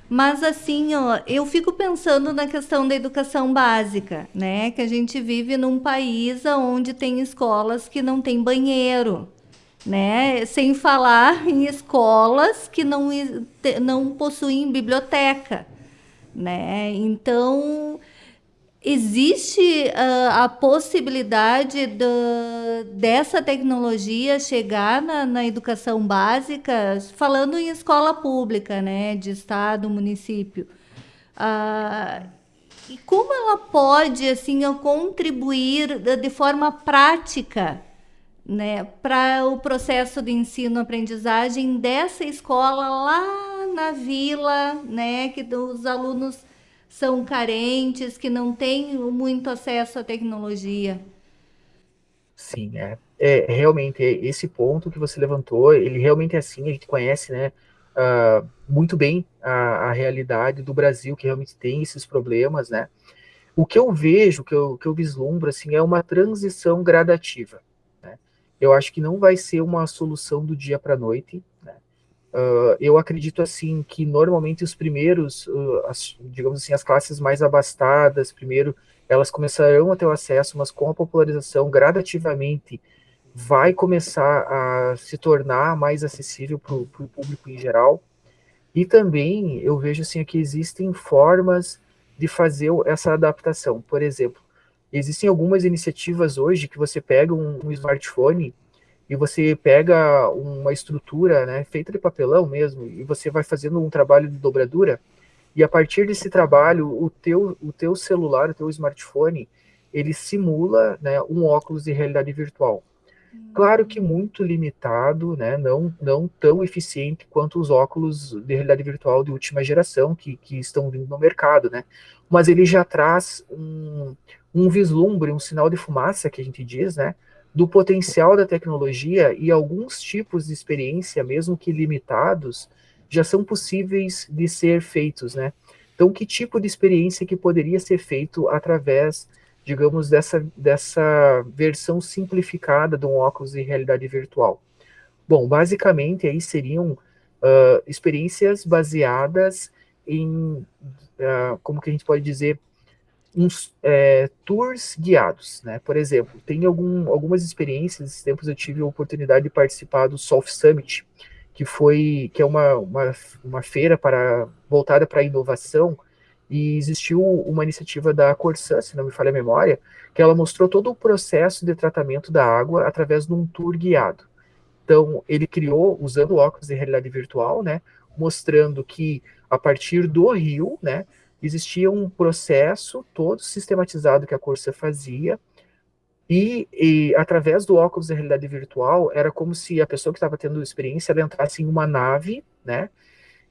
Speaker 2: Mas assim, ó, eu fico pensando na questão da educação básica, né? Que a gente vive num país onde tem escolas que não tem banheiro, né? Sem falar em escolas que não, não possuem biblioteca, né? Então, existe uh, a possibilidade do, dessa tecnologia chegar na, na, educação básica, falando em escola pública, né, de estado, município. Uh, e como ela pode assim contribuir de forma prática né, para o processo de ensino-aprendizagem dessa escola lá na vila, né, que os alunos são carentes, que não têm muito acesso à tecnologia.
Speaker 3: Sim, é, é realmente esse ponto que você levantou, ele realmente é assim, a gente conhece, né, uh, muito bem a, a realidade do Brasil, que realmente tem esses problemas, né, o que eu vejo, que eu, que eu vislumbro, assim, é uma transição gradativa, né, eu acho que não vai ser uma solução do dia para a noite, né, Uh, eu acredito assim que normalmente os primeiros, uh, as, digamos assim, as classes mais abastadas, primeiro elas começarão a ter o acesso, mas com a popularização gradativamente vai começar a se tornar mais acessível para o público em geral. E também eu vejo assim que existem formas de fazer essa adaptação. Por exemplo, existem algumas iniciativas hoje que você pega um, um smartphone e você pega uma estrutura né, feita de papelão mesmo, e você vai fazendo um trabalho de dobradura, e a partir desse trabalho, o teu, o teu celular, o teu smartphone, ele simula né, um óculos de realidade virtual. Claro que muito limitado, né, não, não tão eficiente quanto os óculos de realidade virtual de última geração que, que estão vindo no mercado, né? Mas ele já traz um, um vislumbre, um sinal de fumaça, que a gente diz, né? Do potencial da tecnologia e alguns tipos de experiência, mesmo que limitados, já são possíveis de ser feitos, né? Então, que tipo de experiência que poderia ser feito através, digamos, dessa, dessa versão simplificada de um óculos de realidade virtual? Bom, basicamente, aí seriam uh, experiências baseadas em, uh, como que a gente pode dizer, uns é, tours guiados, né? Por exemplo, tem algum, algumas experiências, esses tempos eu tive a oportunidade de participar do Soft Summit, que foi que é uma, uma, uma feira para voltada para a inovação, e existiu uma iniciativa da Corsã, se não me falha a memória, que ela mostrou todo o processo de tratamento da água através de um tour guiado. Então, ele criou, usando óculos de realidade virtual, né, mostrando que a partir do rio, né, existia um processo todo sistematizado que a Corsa fazia, e, e, através do óculos de realidade virtual, era como se a pessoa que estava tendo experiência entrasse em uma nave, né?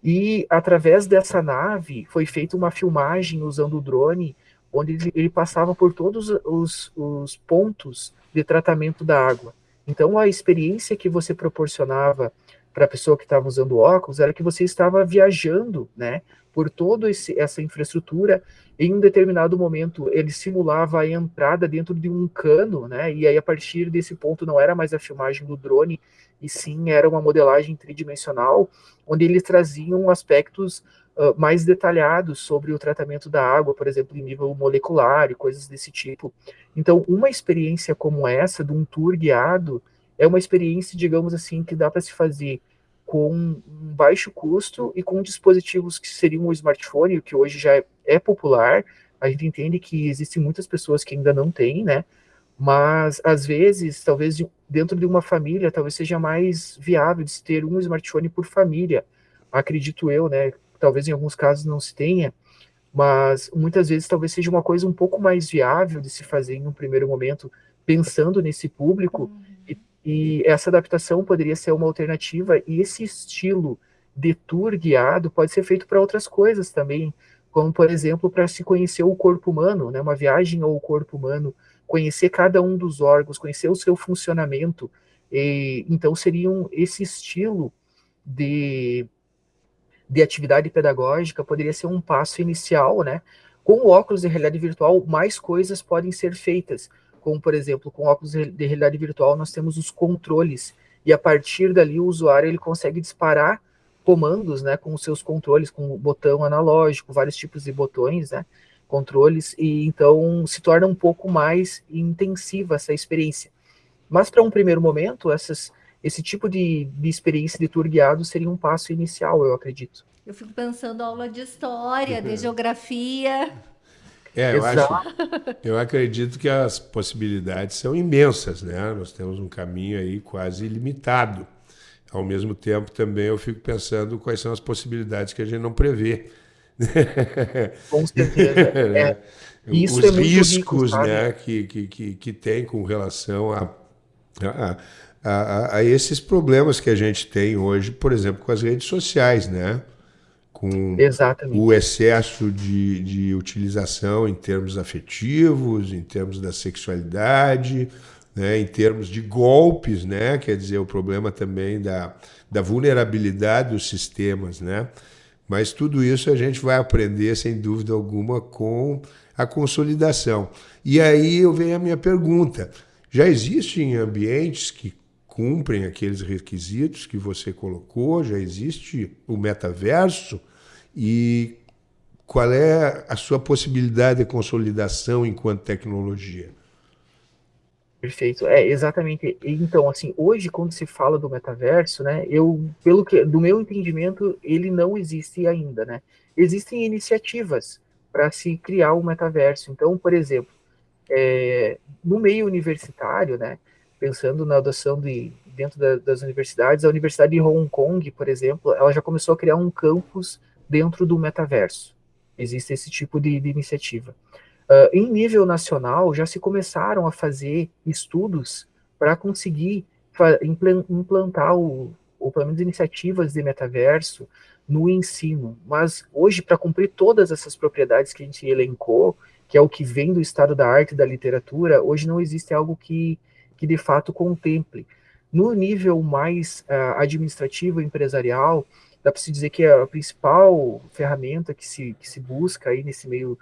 Speaker 3: E através dessa nave foi feita uma filmagem usando o drone, onde ele, ele passava por todos os, os pontos de tratamento da água. Então a experiência que você proporcionava para a pessoa que estava usando óculos era que você estava viajando, né, por toda essa infraestrutura, em um determinado momento ele simulava a entrada dentro de um cano, né? E aí a partir desse ponto não era mais a filmagem do drone, e sim era uma modelagem tridimensional, onde eles traziam aspectos uh, mais detalhados sobre o tratamento da água, por exemplo, em nível molecular e coisas desse tipo. Então, uma experiência como essa, de um tour guiado, é uma experiência, digamos assim, que dá para se fazer com um baixo custo e com dispositivos que seriam o smartphone, que hoje já é, é popular. A gente entende que existem muitas pessoas que ainda não têm, né? Mas às vezes, talvez de, dentro de uma família, talvez seja mais viável de se ter um smartphone por família. Acredito eu, né? Talvez em alguns casos não se tenha, mas muitas vezes talvez seja uma coisa um pouco mais viável de se fazer em um primeiro momento, pensando nesse público uhum. E essa adaptação poderia ser uma alternativa, e esse estilo de tour guiado pode ser feito para outras coisas também, como, por exemplo, para se conhecer o corpo humano, né, uma viagem ao corpo humano, conhecer cada um dos órgãos, conhecer o seu funcionamento. E, então, seria um, esse estilo de, de atividade pedagógica poderia ser um passo inicial, né? Com o óculos de realidade virtual, mais coisas podem ser feitas, como, por exemplo, com óculos de realidade virtual, nós temos os controles, e a partir dali o usuário ele consegue disparar comandos, né, com os seus controles, com o botão analógico, vários tipos de botões, né, controles, e então se torna um pouco mais intensiva essa experiência. Mas para um primeiro momento, essas, esse tipo de, de experiência de tour guiado seria um passo inicial, eu acredito.
Speaker 2: Eu fico pensando aula de história, de uhum. geografia.
Speaker 1: É, eu, acho, eu acredito que as possibilidades são imensas, né? Nós temos um caminho aí quase ilimitado ao mesmo tempo, também eu fico pensando quais são as possibilidades que a gente não prevê.
Speaker 3: Com certeza. É.
Speaker 1: Isso Os é riscos rico, né, que, que, que, que tem com relação a, a, a, a, esses problemas que a gente tem hoje, por exemplo, com as redes sociais, né? Com
Speaker 3: Exatamente.
Speaker 1: o excesso de, de utilização em termos afetivos, em termos da sexualidade, né, em termos de golpes, né, quer dizer, o problema também da, da vulnerabilidade dos sistemas, né, mas tudo isso a gente vai aprender, sem dúvida alguma, com a consolidação. E aí eu venho a minha pergunta, já existem ambientes que cumprem aqueles requisitos que você colocou, já existe o metaverso, e qual é a sua possibilidade de consolidação enquanto tecnologia?
Speaker 3: Perfeito. É, exatamente. Então, assim, hoje quando se fala do metaverso, né, eu, pelo que, do meu entendimento, ele não existe ainda, né? Existem iniciativas para se criar um metaverso. Então, por exemplo, é, no meio universitário, né, pensando na adoção de dentro da, das universidades, a Universidade de Hong Kong, por exemplo, ela já começou a criar um campus dentro do metaverso. Existe esse tipo de, de iniciativa. Uh, em nível nacional, já se começaram a fazer estudos para conseguir implantar o, ou pelo menos iniciativas de metaverso no ensino. Mas hoje, para cumprir todas essas propriedades que a gente elencou, que é o que vem do estado da arte e da literatura, hoje não existe algo que, que de fato contemple. No nível mais uh, administrativo empresarial, dá para se dizer que a principal ferramenta que se, que se busca aí nesse meio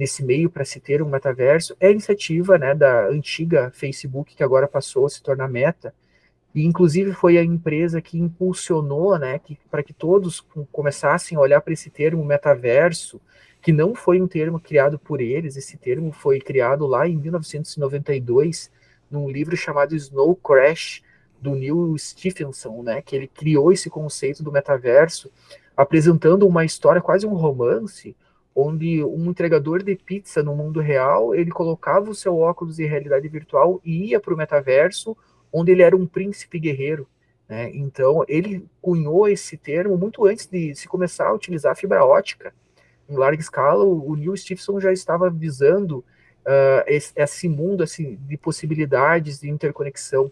Speaker 3: nesse meio para se ter um metaverso é a iniciativa né, da antiga Facebook, que agora passou a se tornar meta, e inclusive foi a empresa que impulsionou né, que, para que todos começassem a olhar para esse termo metaverso, que não foi um termo criado por eles, esse termo foi criado lá em 1992, num livro chamado Snow Crash, do Neil Stephenson, né, que ele criou esse conceito do metaverso, apresentando uma história, quase um romance, onde um entregador de pizza no mundo real, ele colocava o seu óculos de realidade virtual e ia para o metaverso, onde ele era um príncipe guerreiro. Né? Então, ele cunhou esse termo muito antes de se começar a utilizar fibra ótica. Em larga escala, o Neil Stephenson já estava visando uh, esse, esse mundo assim, de possibilidades de interconexão.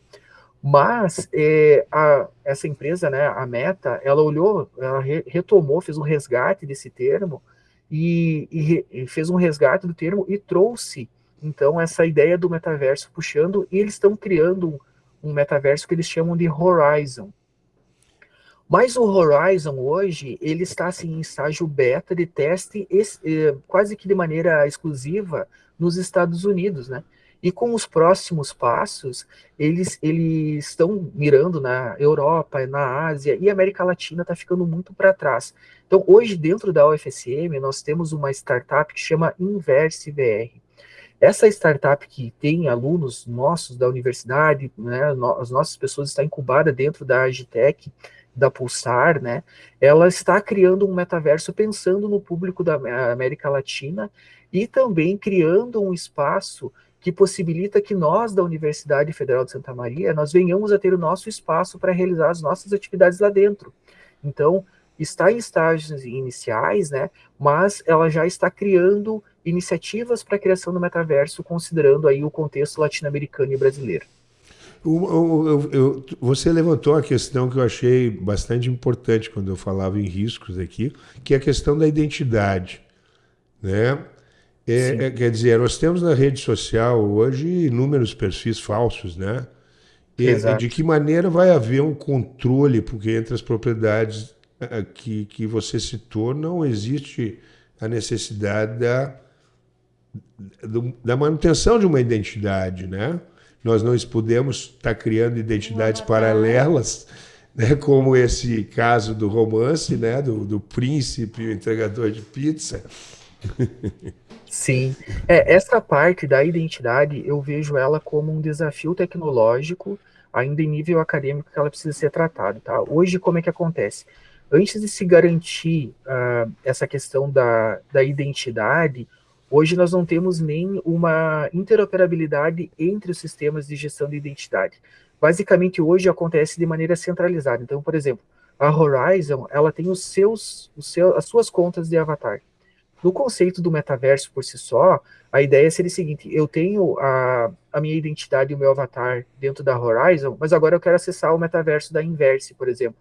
Speaker 3: Mas é, a, essa empresa, né, a Meta, ela olhou, ela re, retomou, fez um resgate desse termo e, e, e, fez um resgate do termo e trouxe então essa ideia do metaverso puxando e eles estão criando um, um metaverso que eles chamam de Horizon. Mas o Horizon hoje ele está assim em estágio beta de teste eh, quase que de maneira exclusiva nos Estados Unidos, né? E com os próximos passos, eles, eles estão mirando na Europa, na Ásia, e a América Latina está ficando muito para trás. Então, hoje, dentro da UFSM, nós temos uma startup que chama Inverse VR. Essa startup que tem alunos nossos da universidade, né, as nossas pessoas está incubada dentro da Agitec, da Pulsar, né, ela está criando um metaverso pensando no público da América Latina e também criando um espaço que possibilita que nós, da Universidade Federal de Santa Maria, nós venhamos a ter o nosso espaço para realizar as nossas atividades lá dentro. Então, está em estágios iniciais, né, mas ela já está criando iniciativas para a criação do metaverso, considerando aí o contexto latino-americano e brasileiro.
Speaker 1: você levantou uma questão que eu achei bastante importante quando eu falava em riscos aqui, que é a questão da identidade. né? É, é, quer dizer, nós temos na rede social hoje inúmeros perfis falsos, né? E, de que maneira vai haver um controle, porque entre as propriedades eh, que, que você citou não existe a necessidade da, da manutenção de uma identidade, né? Nós não podemos estar criando identidades paralelas, né? como esse caso do romance, né? do, do príncipe, o entregador de pizza.
Speaker 3: Sim, é, essa parte da identidade eu vejo ela como um desafio tecnológico, ainda em nível acadêmico, que ela precisa ser tratada. Tá? Hoje, como é que acontece? Antes de se garantir uh, essa questão da, da identidade, hoje nós não temos nem uma interoperabilidade entre os sistemas de gestão de identidade. Basicamente, hoje acontece de maneira centralizada. Então, por exemplo, a Horizon, ela tem os seus, os seus, as suas contas de avatar. No conceito do metaverso por si só, a ideia seria o seguinte: eu tenho a, a minha identidade e o meu avatar dentro da Horizon, mas agora eu quero acessar o metaverso da Inverse, por exemplo.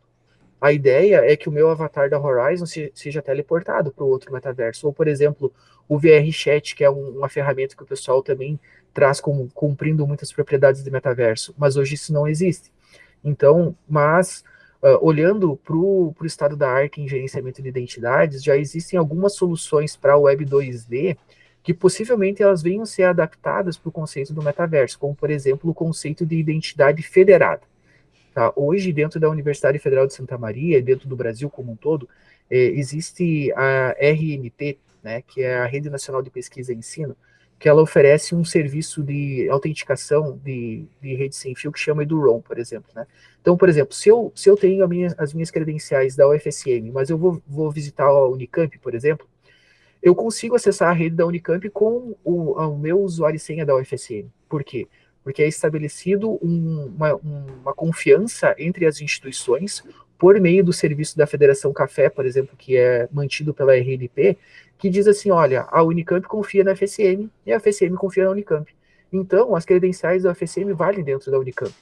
Speaker 3: A ideia é que o meu avatar da Horizon se, seja teleportado para o outro metaverso. Ou, por exemplo, o VR Chat, que é um, uma ferramenta que o pessoal também traz como cumprindo muitas propriedades de metaverso, mas hoje isso não existe. Então, mas uh, olhando para o estado da arte em gerenciamento de identidades, já existem algumas soluções para a Web 2D que possivelmente elas venham ser adaptadas para o conceito do metaverso, como, por exemplo, o conceito de identidade federada. Tá? Hoje, dentro da Universidade Federal de Santa Maria, dentro do Brasil como um todo, é, existe a RNP, né, que é a Rede Nacional de Pesquisa e Ensino, que ela oferece um serviço de autenticação de, de rede sem fio que chama EduROM, por exemplo. Né? Então, por exemplo, se eu, se eu tenho minha, as minhas credenciais da UFSM, mas eu vou, vou visitar a Unicamp, por exemplo, eu consigo acessar a rede da Unicamp com o, o meu usuário e senha da UFSM. Por quê? Porque é estabelecido um, uma, uma confiança entre as instituições por meio do serviço da Federação Café, por exemplo, que é mantido pela RNP, que diz assim, olha, a Unicamp confia na FSM e a FSM confia na Unicamp. Então, as credenciais da FSM valem dentro da Unicamp.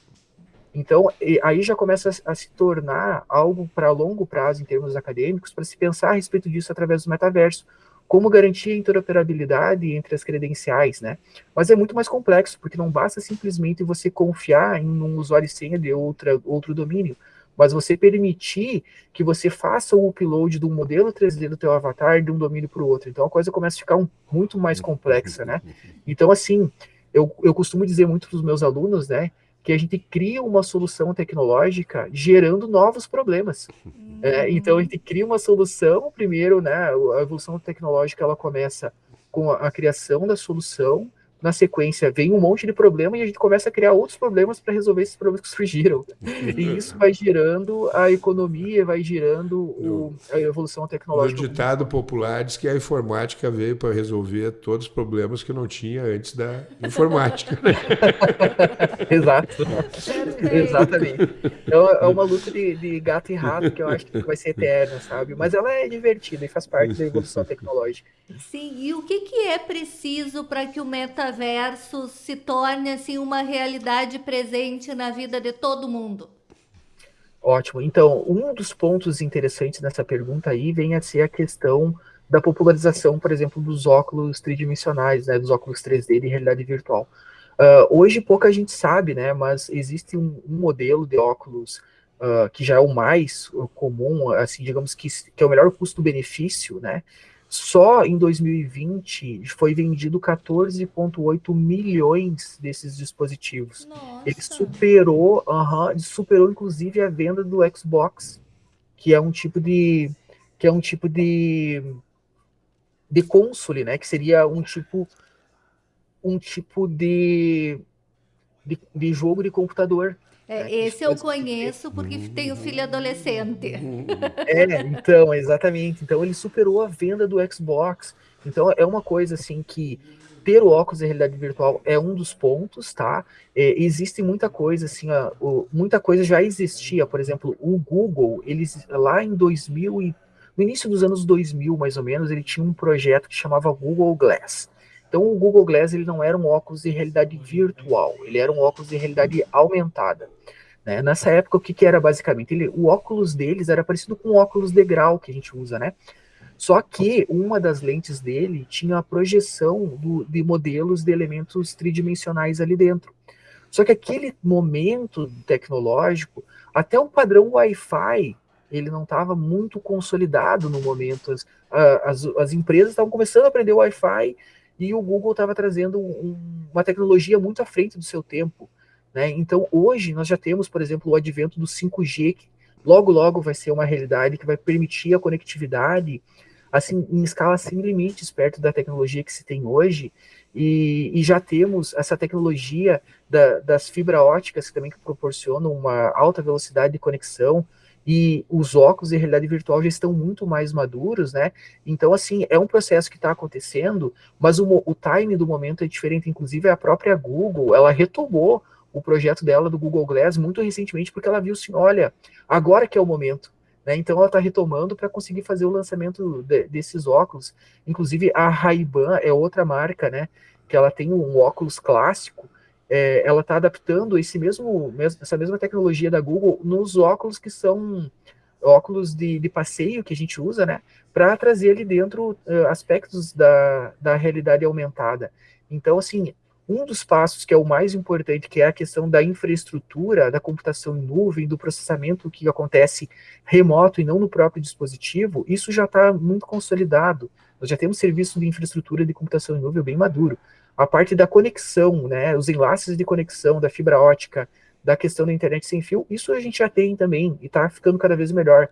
Speaker 3: Então, aí já começa a, a se tornar algo para longo prazo em termos acadêmicos, para se pensar a respeito disso através do metaverso. Como garantir a interoperabilidade entre as credenciais, né? Mas é muito mais complexo, porque não basta simplesmente você confiar em um usuário e senha de outra, outro domínio mas você permitir que você faça o upload de um modelo 3D do teu avatar de um domínio para o outro. Então a coisa começa a ficar um, muito mais complexa, né? Então, assim, eu, eu costumo dizer muito para os meus alunos, né, que a gente cria uma solução tecnológica gerando novos problemas. É, então a gente cria uma solução, primeiro, né, a evolução tecnológica ela começa com a, a criação da solução, na sequência vem um monte de problema e a gente começa a criar outros problemas para resolver esses problemas que surgiram. e isso vai girando a economia, vai girando o, a evolução tecnológica.
Speaker 1: O ditado popular diz que a informática veio para resolver todos os problemas que não tinha antes da informática. Né?
Speaker 3: Exato. Exatamente. Então, é uma luta de, de, gato e rato que eu acho que vai ser eterna, sabe? Mas ela é divertida e faz parte da evolução tecnológica.
Speaker 2: Sim, e o que, que é preciso para que o meta metaverso se torne assim uma realidade presente na vida de todo mundo?
Speaker 3: Ótimo. Então, um dos pontos interessantes nessa pergunta aí vem a ser a questão da popularização, por exemplo, dos óculos tridimensionais, né, dos óculos 3D de realidade virtual. Uh, hoje pouca gente sabe, né, mas existe um, um modelo de óculos uh, que já é o mais comum, assim, digamos que, que é o melhor custo-benefício, né, só em 2020 foi vendido 14,8 milhões desses dispositivos. Nossa. Ele superou, superou inclusive a venda do Xbox, que é um tipo de que é um tipo de de console, né? Que seria um tipo um tipo de de, de jogo de computador.
Speaker 2: É, esse eu conheço porque tenho filho adolescente.
Speaker 3: É, então, exatamente. Então ele superou a venda do Xbox. Então é uma coisa assim que ter o óculos de realidade virtual é um dos pontos, tá? É, existe muita coisa assim, ó, o, muita coisa já existia. Por exemplo, o Google, eles lá em 2000 e no início dos anos 2000, mais ou menos, ele tinha um projeto que chamava Google Glass. Então o Google Glass ele não era um óculos de realidade virtual, ele era um óculos de realidade aumentada. Né? Nessa época, o que, que era basicamente? Ele, o óculos deles era parecido com o óculos de grau que a gente usa, né? Só que uma das lentes dele tinha a projeção do, de modelos de elementos tridimensionais ali dentro. Só que aquele momento tecnológico, até o padrão Wi-Fi, ele não estava muito consolidado no momento. As, as, as empresas estavam começando a aprender Wi-Fi e o Google estava trazendo um, uma tecnologia muito à frente do seu tempo. Né? Então, hoje, nós já temos, por exemplo, o advento do 5G, que logo, logo vai ser uma realidade que vai permitir a conectividade assim, em escala sem limites, perto da tecnologia que se tem hoje, e, e já temos essa tecnologia da, das fibra óticas que também proporcionam uma alta velocidade de conexão, e os óculos de realidade virtual já estão muito mais maduros, né? Então, assim, é um processo que está acontecendo, mas o, o time do momento é diferente. Inclusive, a própria Google, ela retomou o projeto dela do Google Glass muito recentemente, porque ela viu assim, olha, agora que é o momento. Né? Então, ela está retomando para conseguir fazer o lançamento de, desses óculos. Inclusive, a Ray-Ban é outra marca, né? Que ela tem um óculos clássico, é, ela está adaptando esse mesmo, essa mesma tecnologia da Google nos óculos que são óculos de, de passeio que a gente usa, né, para trazer ali dentro uh, aspectos da, da realidade aumentada. Então, assim, um dos passos que é o mais importante, que é a questão da infraestrutura, da computação em nuvem, do processamento que acontece remoto e não no próprio dispositivo, isso já está muito consolidado. Nós já temos serviço de infraestrutura de computação em nuvem bem maduro a parte da conexão, né, os enlaces de conexão da fibra ótica, da questão da internet sem fio, isso a gente já tem também e está ficando cada vez melhor.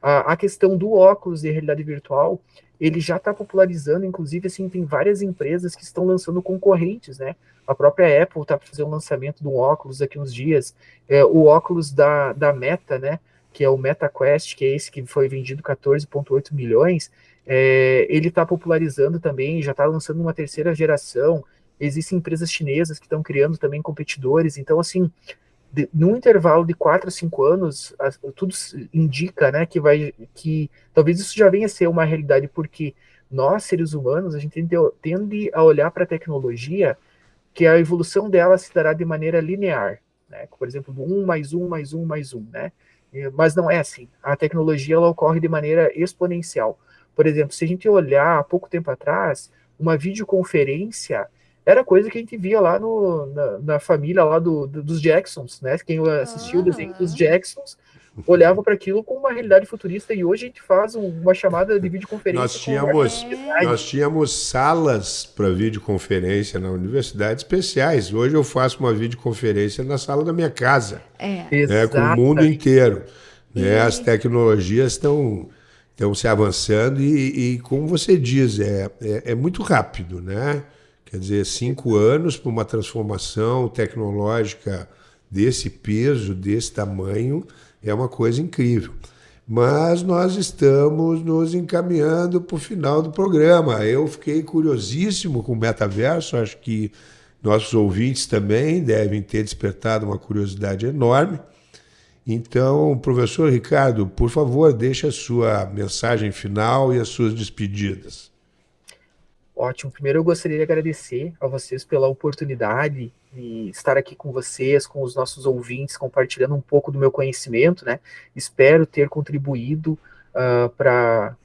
Speaker 3: A, a, questão do óculos de realidade virtual, ele já está popularizando, inclusive, assim, tem várias empresas que estão lançando concorrentes, né? A própria Apple está para fazer um lançamento de um óculos daqui uns dias, é, o óculos da, da Meta, né? Que é o MetaQuest, que é esse que foi vendido 14,8 milhões, é, ele está popularizando também, já está lançando uma terceira geração. Existem empresas chinesas que estão criando também competidores. Então, assim, de, num intervalo de 4 a 5 anos, tudo indica né, que vai que talvez isso já venha a ser uma realidade, porque nós, seres humanos, a gente tende, tende a olhar para a tecnologia que a evolução dela se dará de maneira linear. Né? Por exemplo, um mais um mais um mais um, né? Mas não é assim. A tecnologia ela ocorre de maneira exponencial. Por exemplo, se a gente olhar há pouco tempo atrás, uma videoconferência era coisa que a gente via lá no, na, na família lá do, do, dos Jacksons, né? Quem assistiu ah. o desenho dos Jacksons olhava para aquilo com uma realidade futurista e hoje a gente faz uma chamada de videoconferência.
Speaker 1: Nós tínhamos, nós tínhamos salas para videoconferência na universidade especiais. Hoje eu faço uma videoconferência na sala da minha casa, é. Né, com o mundo inteiro. Né? As tecnologias estão estão se avançando e, e, como você diz, é, é, é, muito rápido, né? Quer dizer, cinco anos para uma transformação tecnológica desse peso, desse tamanho, é uma coisa incrível. Mas nós estamos nos encaminhando para o final do programa. Eu fiquei curiosíssimo com o metaverso, acho que nossos ouvintes também devem ter despertado uma curiosidade enorme. Então, professor Ricardo, por favor, deixe a sua mensagem final e as suas despedidas.
Speaker 3: Ótimo. Primeiro, eu gostaria de agradecer a vocês pela oportunidade de estar aqui com vocês, com os nossos ouvintes, compartilhando um pouco do meu conhecimento, né? Espero ter contribuído uh, para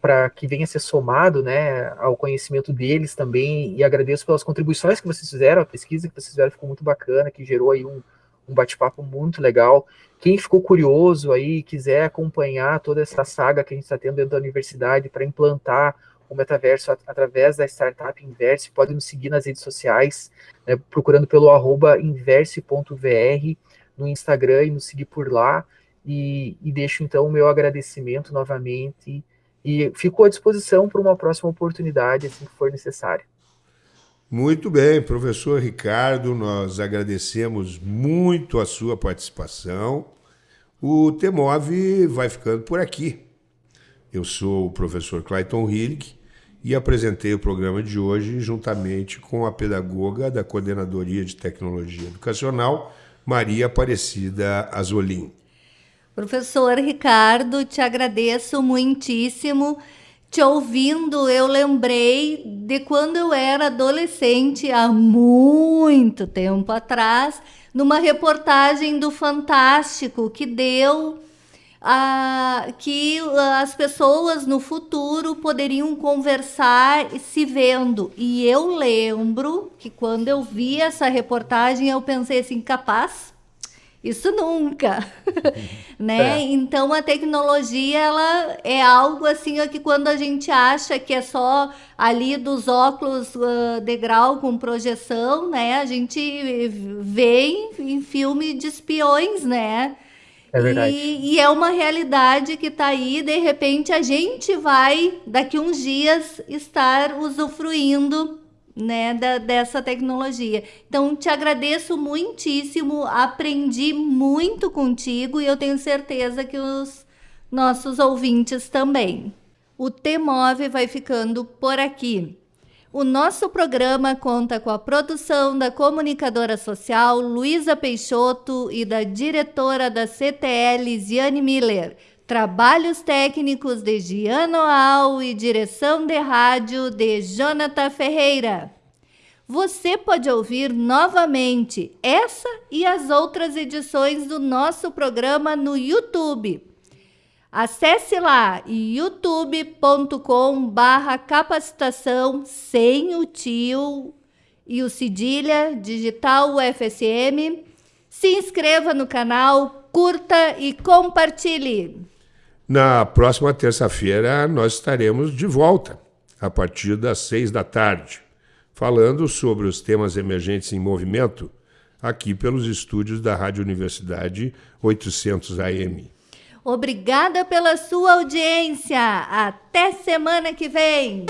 Speaker 3: para que venha a ser somado né, ao conhecimento deles também, e agradeço pelas contribuições que vocês fizeram, a pesquisa que vocês fizeram ficou muito bacana, que gerou aí um, um bate-papo muito legal. Quem ficou curioso aí, quiser acompanhar toda essa saga que a gente está tendo dentro da universidade para implantar o metaverso através da startup Inverse, pode nos seguir nas redes sociais, né, procurando pelo arroba inverse.vr no Instagram e nos seguir por lá. E, e deixo então o meu agradecimento novamente e fico à disposição para uma próxima oportunidade, assim que for necessário.
Speaker 1: Muito bem, professor Ricardo, nós agradecemos muito a sua participação. O TEMOV vai ficando por aqui. Eu sou o professor Clayton Hillig e apresentei o programa de hoje juntamente com a pedagoga da Coordenadoria de Tecnologia Educacional, Maria Aparecida Azolim.
Speaker 2: Professor Ricardo, te agradeço muitíssimo te ouvindo, eu lembrei de quando eu era adolescente, há muito tempo atrás, numa reportagem do Fantástico que deu ah, que as pessoas no futuro poderiam conversar se vendo. E eu lembro que quando eu vi essa reportagem, eu pensei assim, capaz? Isso nunca, né? É. Então a tecnologia ela é algo assim que quando a gente acha que é só ali dos óculos uh, de grau com projeção, né? A gente vê em, em filme de espiões, né?
Speaker 3: É verdade.
Speaker 2: E, e, é uma realidade que está aí, de repente a gente vai, daqui uns dias, estar usufruindo né, da, dessa tecnologia. Então, te agradeço muitíssimo, aprendi muito contigo e eu tenho certeza que os nossos ouvintes também. O T-Move vai ficando por aqui. O nosso programa conta com a produção da comunicadora social Luísa Peixoto e da diretora da CTL, Ziane Miller. Trabalhos técnicos de Giano Al e direção de rádio de Jonathan Ferreira. Você pode ouvir novamente essa e as outras edições do nosso programa no YouTube Acesse lá youtube.com barra capacitação sem o tio e o cedilha digital UFSM. Se inscreva no canal, curta e compartilhe.
Speaker 1: Na próxima terça-feira nós estaremos de volta, a partir das seis da tarde, falando sobre os temas emergentes em movimento, aqui pelos estúdios da Rádio Universidade 800 AM.
Speaker 2: Obrigada pela sua audiência. Até semana que vem.